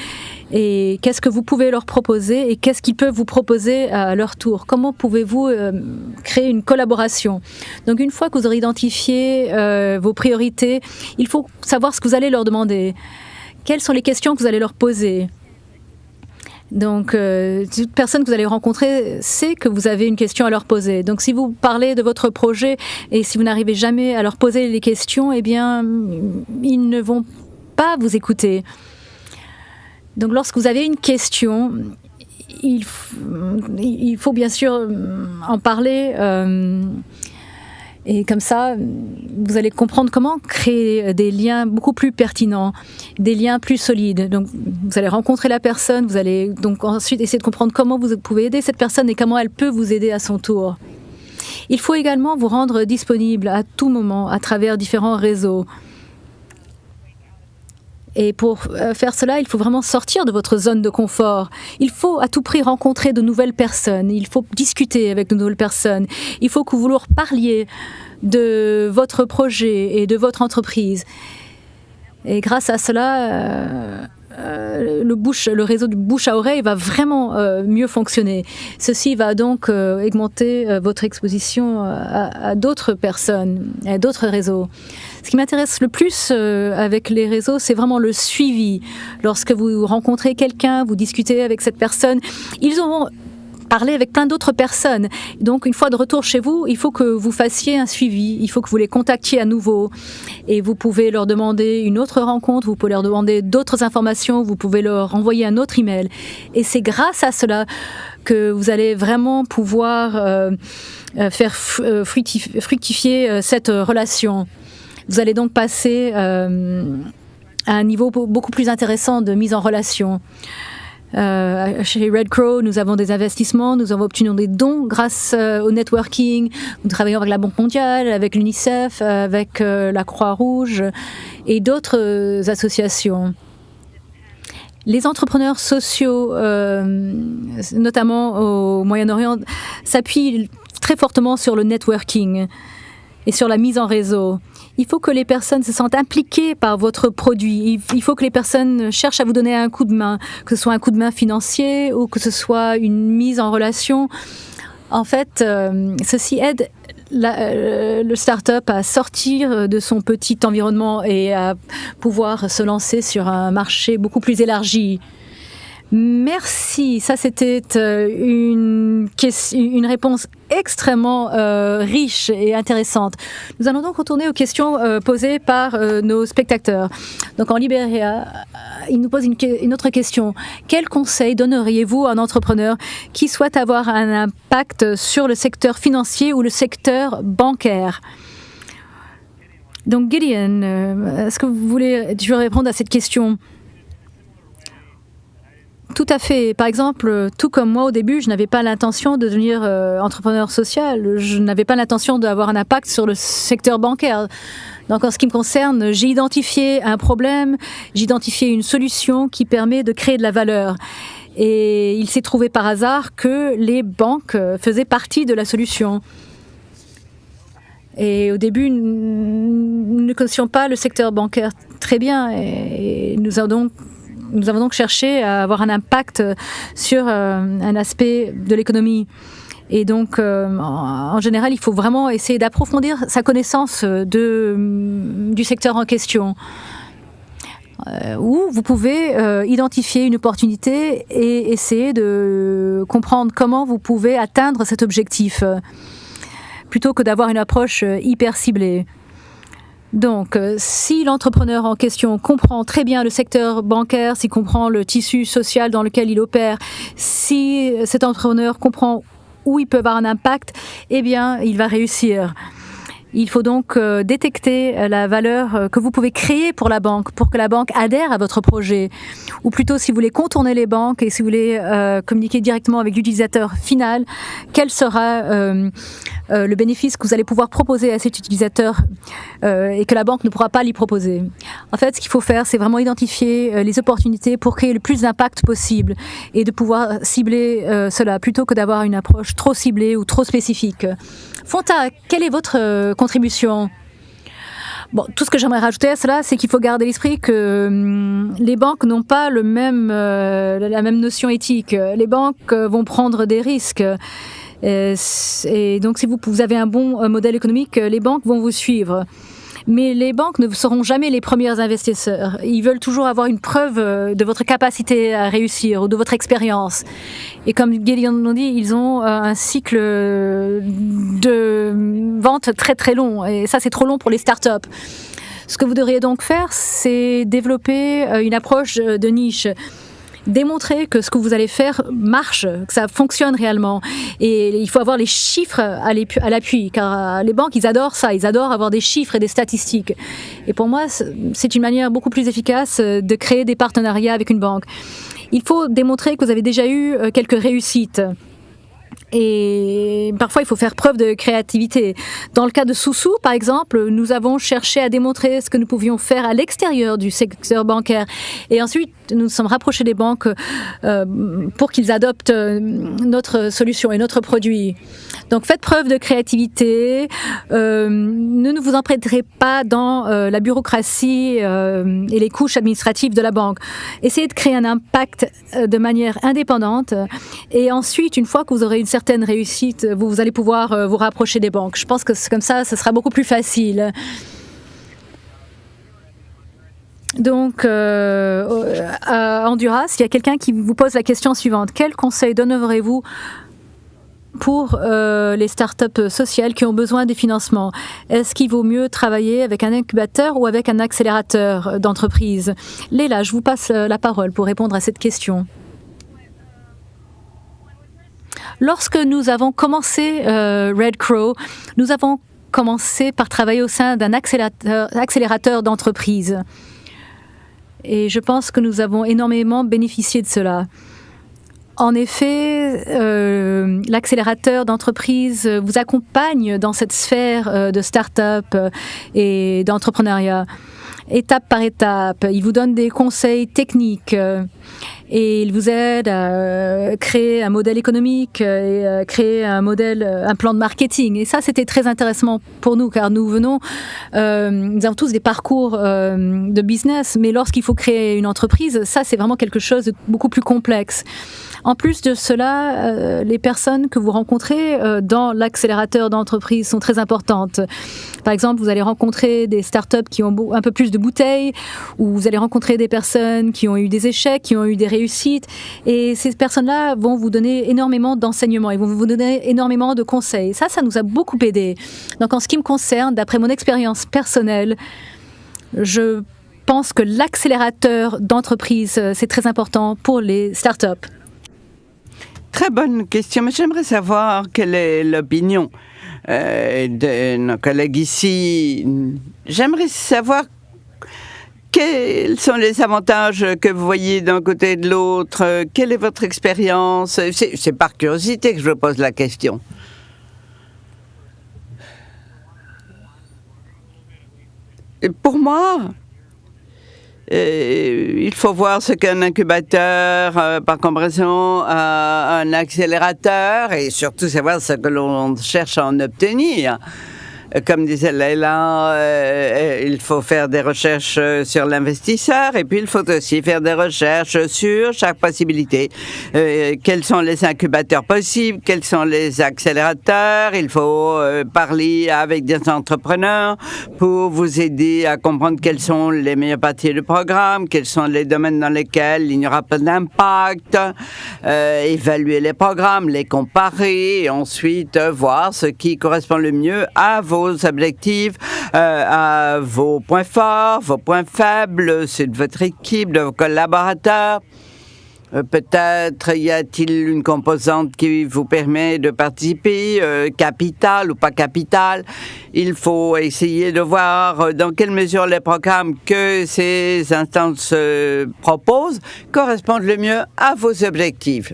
Et qu'est-ce que vous pouvez leur proposer Et qu'est-ce qu'ils peuvent vous proposer à leur tour? Comment pouvez-vous créer une collaboration? Donc une fois que vous aurez identifié vos priorités, il faut savoir ce que vous allez leur demander. Quelles sont les questions que vous allez leur poser? Donc, euh, toute personne que vous allez rencontrer sait que vous avez une question à leur poser. Donc, si vous parlez de votre projet et si vous n'arrivez jamais à leur poser les questions, eh bien, ils ne vont pas vous écouter. Donc, lorsque vous avez une question, il, faut bien sûr en parler. Euh, et comme ça, vous allez comprendre comment créer des liens beaucoup plus pertinents, des liens plus solides. Donc, vous allez rencontrer la personne, vous allez donc ensuite essayer de comprendre comment vous pouvez aider cette personne et comment elle peut vous aider à son tour. Il faut également vous rendre disponible à tout moment à travers différents réseaux. Et pour euh, faire cela, il faut vraiment sortir de votre zone de confort. Il faut à tout prix rencontrer de nouvelles personnes. Il faut discuter avec de nouvelles personnes. Il faut que vous leur parliez de votre projet et de votre entreprise. Et grâce à cela, euh, euh, le, réseau du bouche à oreille va vraiment mieux fonctionner. Ceci va donc augmenter votre exposition à, à d'autres personnes, à d'autres réseaux. Ce qui m'intéresse le plus euh, avec les réseaux, c'est vraiment le suivi. Lorsque vous rencontrez quelqu'un, vous discutez avec cette personne, ils auront parlé avec plein d'autres personnes. Donc, une fois de retour chez vous, il faut que vous fassiez un suivi, il faut que vous les contactiez à nouveau. Et vous pouvez leur demander une autre rencontre, vous pouvez leur demander d'autres informations, vous pouvez leur envoyer un autre email. Et c'est grâce à cela que vous allez vraiment pouvoir euh, euh, faire fructifier cette relation. Vous allez donc passer euh, à un niveau beaucoup plus intéressant de mise en relation. Euh, chez Red Crow, nous avons des investissements, nous obtenu des dons grâce euh, au networking. Nous travaillons avec la Banque mondiale, avec l'UNICEF, avec la Croix-Rouge et d'autres associations. Les entrepreneurs sociaux, notamment au Moyen-Orient, s'appuient très fortement sur le networking. et sur la mise en réseau. Il faut que les personnes se sentent impliquées par votre produit. Il faut que les personnes cherchent à vous donner un coup de main, que ce soit un coup de main financier ou que ce soit une mise en relation. En fait, euh, ceci aide euh, le start-up à sortir de son petit environnement et à pouvoir se lancer sur un marché beaucoup plus élargi. Merci. Ça, c'était euh, une, une réponse extrêmement euh, riche et intéressante. Nous allons donc retourner aux questions euh, posées par nos spectateurs. Donc, en Libéria, il nous pose une, autre question. Quel conseil donneriez-vous à un entrepreneur qui souhaite avoir un impact sur le secteur financier ou le secteur bancaire? Donc Gideon, est-ce que vous voulez, tu veux répondre à cette question? Tout à fait. Par exemple, tout comme moi au début, je n'avais pas l'intention de devenir euh, entrepreneur social. Je n'avais pas l'intention d'avoir un impact sur le secteur bancaire. Donc en ce qui me concerne, j'ai identifié un problème, j'ai identifié une solution qui permet de créer de la valeur. Et il s'est trouvé par hasard que les banques faisaient partie de la solution. Et au début, nous ne connaissions pas le secteur bancaire très bien et nous avons donc nous avons donc cherché à avoir un impact sur euh, un aspect de l'économie. Et donc, euh, en général, il faut vraiment essayer d'approfondir sa connaissance de, du secteur en question. Euh, ou vous pouvez identifier une opportunité et essayer de comprendre comment vous pouvez atteindre cet objectif, plutôt que d'avoir une approche hyper ciblée. Donc, euh, si l'entrepreneur en question comprend très bien le secteur bancaire, s'il comprend le tissu social dans lequel il opère, si cet entrepreneur comprend où il peut avoir un impact, eh bien, il va réussir. Il faut donc euh, détecter euh, la valeur euh, que vous pouvez créer pour la banque, pour que la banque adhère à votre projet. Ou plutôt, si vous voulez contourner les banques et si vous voulez communiquer directement avec l'utilisateur final, quel sera le bénéfice que vous allez pouvoir proposer à cet utilisateur et que la banque ne pourra pas lui proposer. En fait, ce qu'il faut faire, c'est vraiment identifier les opportunités pour créer le plus d'impact possible et de pouvoir cibler cela plutôt que d'avoir une approche trop ciblée ou trop spécifique. Fonta, quelle est votre euh, contribution? Tout ce que j'aimerais rajouter à cela, c'est qu'il faut garder l'esprit que hum, les banques n'ont pas euh, la même notion éthique. Les banques euh, vont prendre des risques. et donc, si vous avez un bon modèle économique, les banques vont vous suivre. Mais les banques ne seront jamais les premiers investisseurs. Ils veulent toujours avoir une preuve euh, de votre capacité à réussir ou de votre expérience. Et comme Gideon nous dit, ils ont euh, un cycle de vente très très long. Et ça, c'est trop long pour les startups. Ce que vous devriez donc faire, c'est développer euh, une approche de niche démontrer que ce que vous allez faire marche, que ça fonctionne réellement. Et il faut avoir les chiffres à l'appui, car euh, les banques, ils adorent ça, ils adorent avoir des chiffres et des statistiques. Et pour moi, c'est une manière beaucoup plus efficace euh, de créer des partenariats avec une banque. Il faut démontrer que vous avez déjà eu euh, quelques réussites. Et parfois, il faut faire preuve de créativité. Dans le cas de Soussou, par exemple, nous avons cherché à démontrer ce que nous pouvions faire à l'extérieur du secteur bancaire. Et ensuite, nous nous sommes rapprochés des banques euh, pour qu'ils adoptent euh, notre solution et notre produit. Donc, faites preuve de créativité. Euh, ne vous emprunterez pas dans la bureaucratie et les couches administratives de la banque. Essayez de créer un impact de manière indépendante. Et ensuite, une fois que vous aurez certaine réussite, vous, vous allez pouvoir euh, vous rapprocher des banques. Je pense que comme ça, ce sera beaucoup plus facile. Donc, euh, à Honduras, il y a quelqu'un qui vous pose la question suivante. Quel conseil donnerez-vous pour euh, les startups sociales qui ont besoin des financements Est-ce qu'il vaut mieux travailler avec un incubateur ou avec un accélérateur d'entreprise? Léla, je vous passe la parole pour répondre à cette question. Lorsque nous avons commencé euh, Red Crow, nous avons commencé par travailler au sein d'un accélérateur, d'entreprise. Et je pense que nous avons énormément bénéficié de cela. En effet, euh, l'accélérateur d'entreprise vous accompagne dans cette sphère euh, de start-up et d'entrepreneuriat, étape par étape. Il vous donne des conseils techniques et il vous aide à créer un modèle économique et à créer un modèle, un plan de marketing. Et ça, c'était très intéressant pour nous car nous venons, nous avons tous des parcours de business, mais lorsqu'il faut créer une entreprise, ça, c'est vraiment quelque chose de beaucoup plus complexe. En plus de cela, euh, les personnes que vous rencontrez euh, dans l'accélérateur d'entreprise sont très importantes. Par exemple, vous allez rencontrer des startups qui ont un peu plus de bouteilles, ou vous allez rencontrer des personnes qui ont eu des échecs, qui ont eu des réussites. Et ces personnes-là vont vous donner énormément d'enseignements, ils vont vous donner énormément de conseils. Ça, ça nous a beaucoup aidé. Donc, en ce qui me concerne, d'après mon expérience personnelle, je pense que l'accélérateur d'entreprise, euh, c'est très important pour les startups. Très bonne question, mais j'aimerais savoir quelle est l'opinion euh, de nos collègues ici. J'aimerais savoir quels sont les avantages que vous voyez d'un côté et de l'autre. Quelle est votre expérience? C'est par curiosité que je vous pose la question. pour moi, il faut voir ce qu'un incubateur, euh, par comparaison à un accélérateur, et surtout savoir ce que l'on cherche à en obtenir comme disait Leila, euh, il faut faire des recherches sur l'investisseur et puis il faut aussi faire des recherches sur chaque possibilité. Euh, quels sont les incubateurs possibles, quels sont les accélérateurs? Il faut euh, parler avec des entrepreneurs pour vous aider à comprendre quelles sont les meilleures parties du programme, quels sont les domaines dans lesquels il n'y aura pas d'impact, évaluer les programmes, les comparer et ensuite voir ce qui correspond le mieux à vos objectifs, euh, à vos points forts, vos points faibles, c'est de votre équipe, de vos collaborateurs. Euh, peut-être y a-t-il une composante qui vous permet de participer, euh, capital ou pas capital. Il faut essayer de voir dans quelle mesure les programmes que ces instances proposent correspondent le mieux à vos objectifs.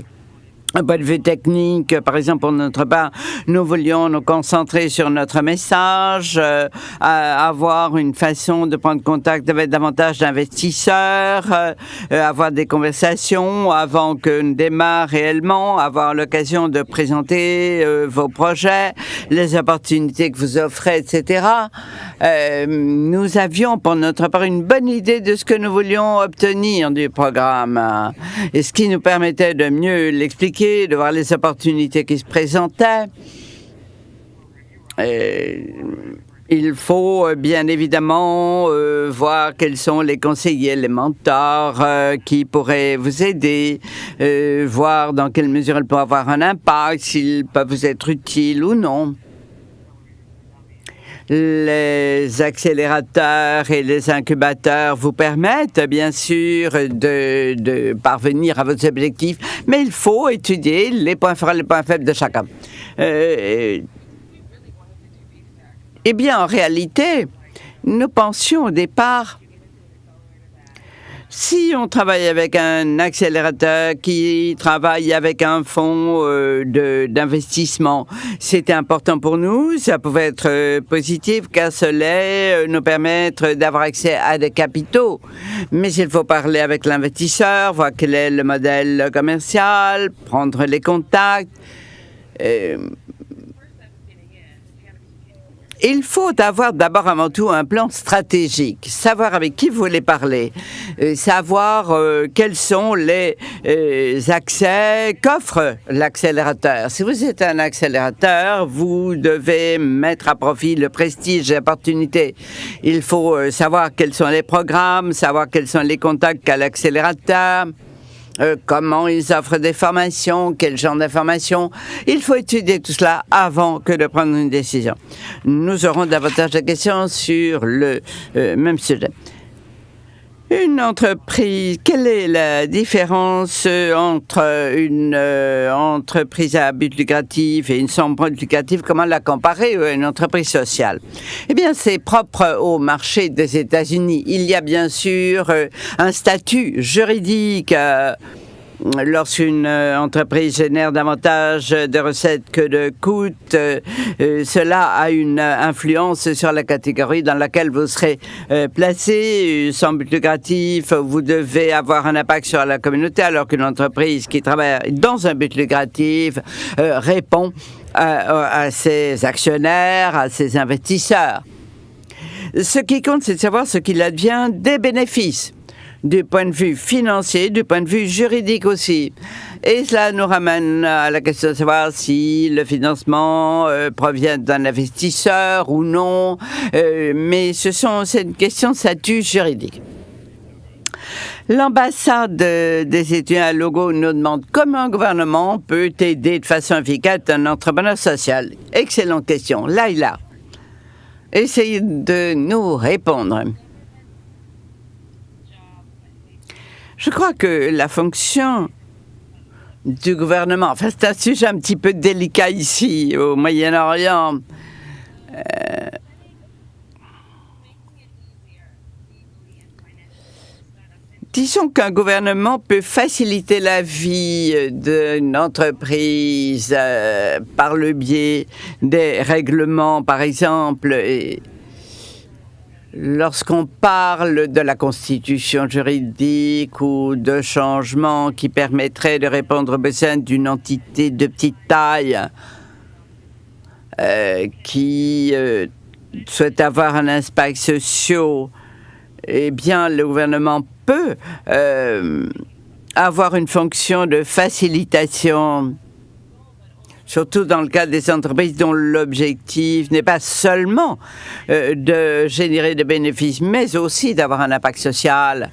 Un point de vue technique, par exemple, pour notre part, nous voulions nous concentrer sur notre message, euh, avoir une façon de prendre contact avec davantage d'investisseurs, euh, avoir des conversations avant que nous démarre réellement, avoir l'occasion de présenter euh, vos projets, les opportunités que vous offrez, etc. nous avions pour notre part une bonne idée de ce que nous voulions obtenir du programme et ce qui nous permettait de mieux l'expliquer de voir les opportunités qui se présentaient. il faut euh, bien évidemment euh, voir quels sont les conseillers, les mentors euh, qui pourraient vous aider, voir dans quelle mesure ils peuvent avoir un impact, s'ils peuvent vous être utiles ou non les accélérateurs et les incubateurs vous permettent bien sûr de, parvenir à vos objectifs, mais il faut étudier les points forts et les points faibles de chacun. Euh, eh bien, en réalité, nous pensions au départ si on travaille avec un accélérateur qui travaille avec un fonds euh, d'investissement, c'était important pour nous. Ça pouvait être euh, positif car cela euh, nous permettre d'avoir accès à des capitaux. Mais il faut parler avec l'investisseur, voir quel est le modèle commercial, prendre les contacts. Il faut avoir d'abord avant tout un plan stratégique, savoir avec qui vous voulez parler, euh, savoir euh, quels sont les euh, accès qu'offre l'accélérateur. Si vous êtes un accélérateur, vous devez mettre à profit le prestige et l'opportunité. Il faut savoir quels sont les programmes, savoir quels sont les contacts qu'a l'accélérateur. Euh, comment ils offrent des formations, quel genre d'informations. Il faut étudier tout cela avant que de prendre une décision. Nous aurons davantage de questions sur le euh, même sujet. Une entreprise, quelle est la différence entre une euh, entreprise à but lucratif et une sans but lucratif Comment la comparer à une entreprise sociale? Eh bien, c'est propre au marché des États-Unis. Il y a bien sûr euh, un statut juridique. Euh, lorsqu'une euh, entreprise génère davantage de recettes que de coûts, euh, euh, cela a une influence sur la catégorie dans laquelle vous serez placé. Sans but lucratif, vous devez avoir un impact sur la communauté, alors qu'une entreprise qui travaille dans un but lucratif répond à, à ses actionnaires, à ses investisseurs. Ce qui compte, c'est de savoir ce qu'il advient des bénéfices du point de vue financier, du point de vue juridique aussi. Et cela nous ramène à la question de savoir si le financement euh, provient d'un investisseur ou non. Euh, mais ce sont, c'est une question de statut juridique. L'ambassade des étudiants à Logo nous demande comment un gouvernement peut aider de façon efficace un entrepreneur social. Excellente question. Laila, essayez de nous répondre. Je crois que la fonction du gouvernement, enfin c'est un sujet un petit peu délicat ici au Moyen-Orient. Euh, disons qu'un gouvernement peut faciliter la vie d'une entreprise euh, par le biais des règlements, par exemple, Lorsqu'on parle de la constitution juridique ou de changements qui permettraient de répondre aux besoins d'une entité de petite taille euh, qui euh, souhaite avoir un impact social, eh bien, le gouvernement peut euh, avoir une fonction de facilitation surtout dans le cas des entreprises dont l'objectif n'est pas seulement euh, de générer des bénéfices, mais aussi d'avoir un impact social.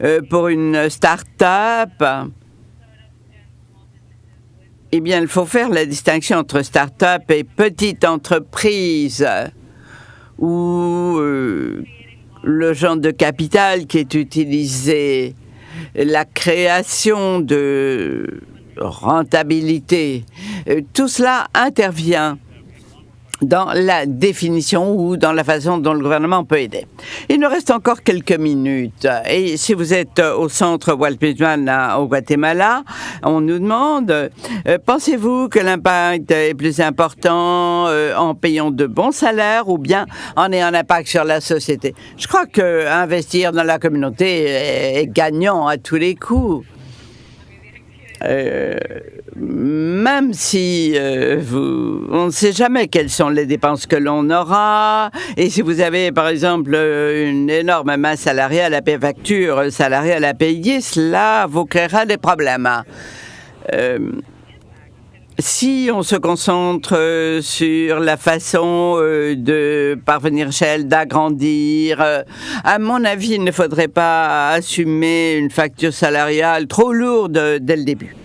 Euh, pour une start-up, eh bien, il faut faire la distinction entre start-up et petite entreprise, où euh, le genre de capital qui est utilisé, la création de rentabilité. Euh, tout cela intervient dans la définition ou dans la façon dont le gouvernement peut aider. Il nous reste encore quelques minutes. Et si vous êtes au centre Walt Whitman au Guatemala, on nous demande, euh, pensez-vous que l'impact est plus important euh, en payant de bons salaires ou bien en ayant un impact sur la société? Je crois que investir dans la communauté est gagnant à tous les coups. Euh, même si euh, on ne sait jamais quelles sont les dépenses que l'on aura, et si vous avez par exemple une énorme masse salariale à payer, facture salariale à payer, cela vous créera des problèmes. Euh, si on se concentre sur la façon de parvenir chez elle, d'agrandir, à mon avis, il ne faudrait pas assumer une facture salariale trop lourde dès le début.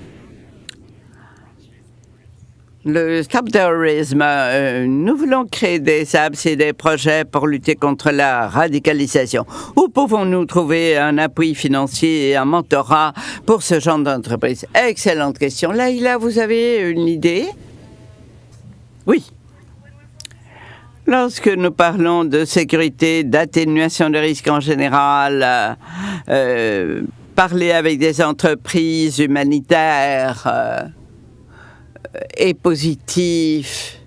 Le Stop Terrorism, euh, nous voulons créer des apps et des projets pour lutter contre la radicalisation. Où pouvons-nous trouver un appui financier et un mentorat pour ce genre d'entreprise? Excellente question. Laïla, vous avez une idée? Oui. Lorsque nous parlons de sécurité, d'atténuation de risques en général, euh, euh, parler avec des entreprises humanitaires, est positif.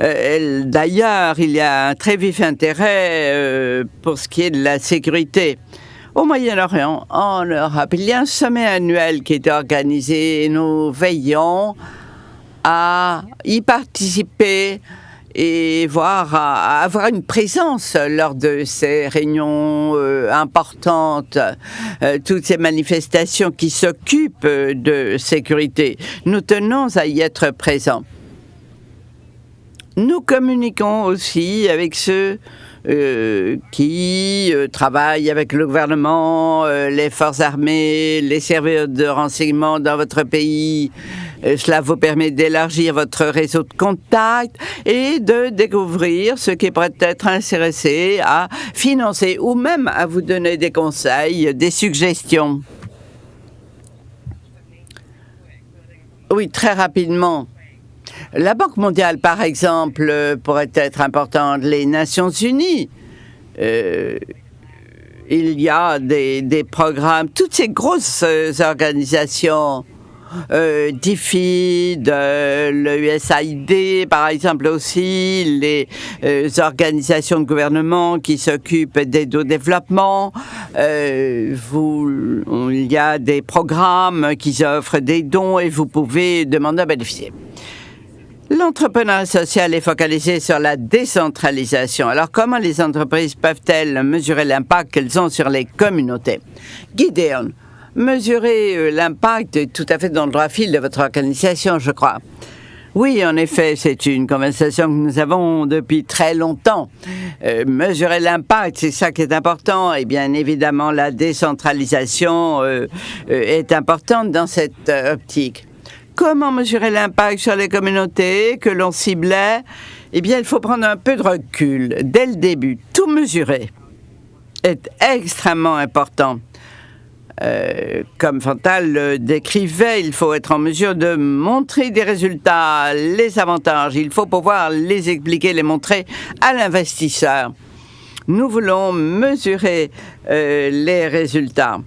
Euh, d'ailleurs, il y a un très vif intérêt euh, pour ce qui est de la sécurité. Au Moyen-Orient, en Europe, il y a un sommet annuel qui est organisé et nous veillons à y participer et voir avoir une présence lors de ces réunions euh, importantes, euh, toutes ces manifestations qui s'occupent de sécurité. Nous tenons à y être présents. Nous communiquons aussi avec ceux euh, qui travaillent avec le gouvernement, les forces armées, les services de renseignement dans votre pays, euh, cela vous permet d'élargir votre réseau de contacts et de découvrir ce qui pourrait être intéressé à financer ou même à vous donner des conseils, des suggestions. Oui, très rapidement. La Banque mondiale, par exemple, pourrait être importante. Les Nations unies. Euh, il y a des, des, programmes, toutes ces grosses organisations euh, DFID, le USAID, par exemple aussi, les euh, organisations de gouvernement qui s'occupent d'aide au développement. Euh, il y a des programmes qui offrent des dons et vous pouvez demander à bénéficier. L'entrepreneuriat social est focalisé sur la décentralisation. Alors, comment les entreprises peuvent-elles mesurer l'impact qu'elles ont sur les communautés? Gideon, mesurer euh, l'impact tout à fait dans le droit fil de votre organisation, je crois. Oui, en effet, c'est une conversation que nous avons depuis très longtemps. Euh, mesurer l'impact, c'est ça qui est important. Et bien évidemment, la décentralisation euh, est importante dans cette optique. Comment mesurer l'impact sur les communautés que l'on ciblait? Eh bien, il faut prendre un peu de recul dès le début. Tout mesurer est extrêmement important. Euh, comme Fantal le décrivait, il faut être en mesure de montrer des résultats, les avantages. Il faut pouvoir les expliquer, les montrer à l'investisseur. Nous voulons mesurer euh, les résultats.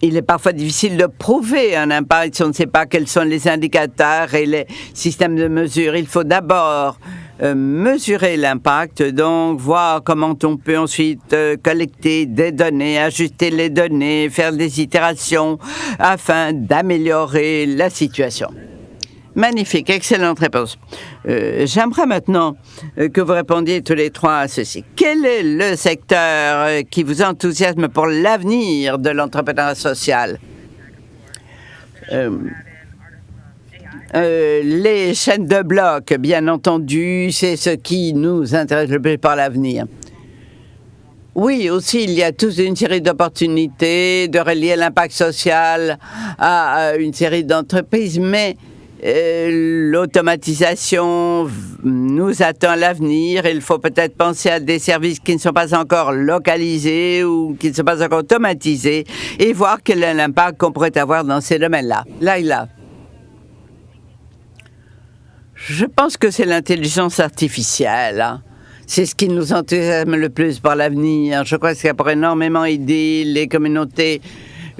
Il est parfois difficile de prouver un impact si on ne sait pas quels sont les indicateurs et les systèmes de mesure. Il faut d'abord mesurer l'impact, donc voir comment on peut ensuite euh, collecter des données, ajuster les données, faire des itérations afin d'améliorer la situation. Magnifique, excellente réponse. Euh, J'aimerais maintenant euh, que vous répondiez tous les trois à ceci. Quel est le secteur euh, qui vous enthousiasme pour l'avenir de l'entrepreneuriat social? Euh, euh, les chaînes de blocs, bien entendu, c'est ce qui nous intéresse le plus par l'avenir. Oui, aussi, il y a toute une série d'opportunités de relier l'impact social à, une série d'entreprises, mais euh, l'automatisation nous attend à l'avenir. Il faut peut-être penser à des services qui ne sont pas encore localisés ou qui ne sont pas encore automatisés et voir quel est l'impact qu'on pourrait avoir dans ces domaines-là. Là, il a. Je pense que c'est l'intelligence artificielle. Hein. C'est ce qui nous enthousiasme le plus pour l'avenir. Je crois que ça pourrait énormément aider les communautés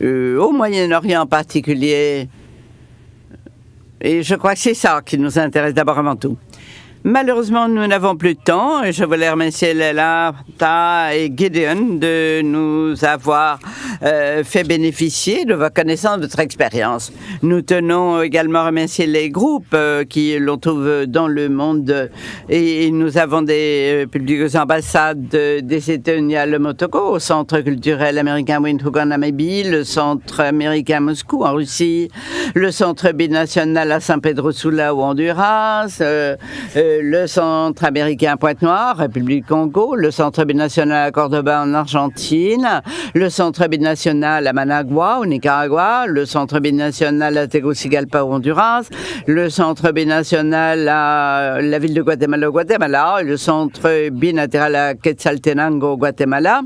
euh, au Moyen-Orient en particulier. Et je crois que c'est ça qui nous intéresse d'abord avant tout. Malheureusement, nous n'avons plus de temps et je voulais remercier Léla, Ta et Gideon de nous avoir euh, fait bénéficier de vos connaissances, de votre expérience. Nous tenons également à remercier les groupes euh, qui l'on trouve dans le monde et, nous avons des euh, publiques ambassades des États-Unis à Le Motoko, au Centre culturel américain Windhoek en Namibie, le Centre américain Moscou en Russie, le Centre binational à San Pedro Sula au Honduras, euh, euh, le Centre américain Pointe-Noire, République Congo, le Centre binational à Cordoba en Argentine, le Centre binational à Managua au Nicaragua, le Centre binational à Tegucigalpa au Honduras, le Centre binational à la ville de Guatemala au Guatemala, le Centre binatéral à Quetzaltenango au Guatemala,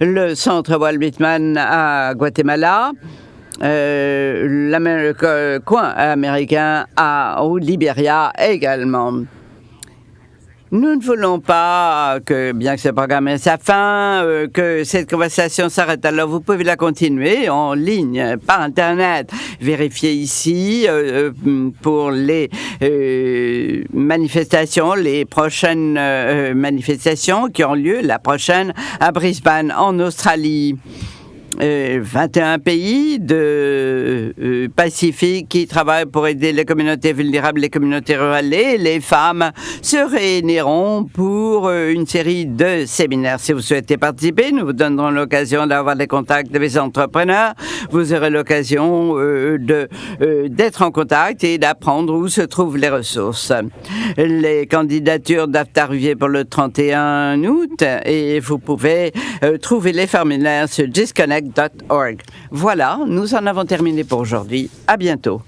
le Centre Walt Whitman à Guatemala, euh, le coin américain à, au Libéria également. Nous ne voulons pas que, bien que ce programme ait sa fin, euh, que cette conversation s'arrête. Alors, vous pouvez la continuer en ligne, par Internet. Vérifiez ici euh, pour les euh, manifestations, les prochaines euh, manifestations qui ont lieu, la prochaine à Brisbane, en Australie. Euh, 21 pays de euh, Pacifique qui travaillent pour aider les communautés vulnérables, les communautés rurales et les femmes se réuniront pour euh, une série de séminaires. Si vous souhaitez participer, nous vous donnerons l'occasion d'avoir des contacts avec les entrepreneurs. Vous aurez l'occasion euh, d'être en contact et d'apprendre où se trouvent les ressources. Les candidatures doivent arriver pour le 31 août et vous pouvez trouver les formulaires sur Disconnect Voilà, nous en avons terminé pour aujourd'hui. À bientôt.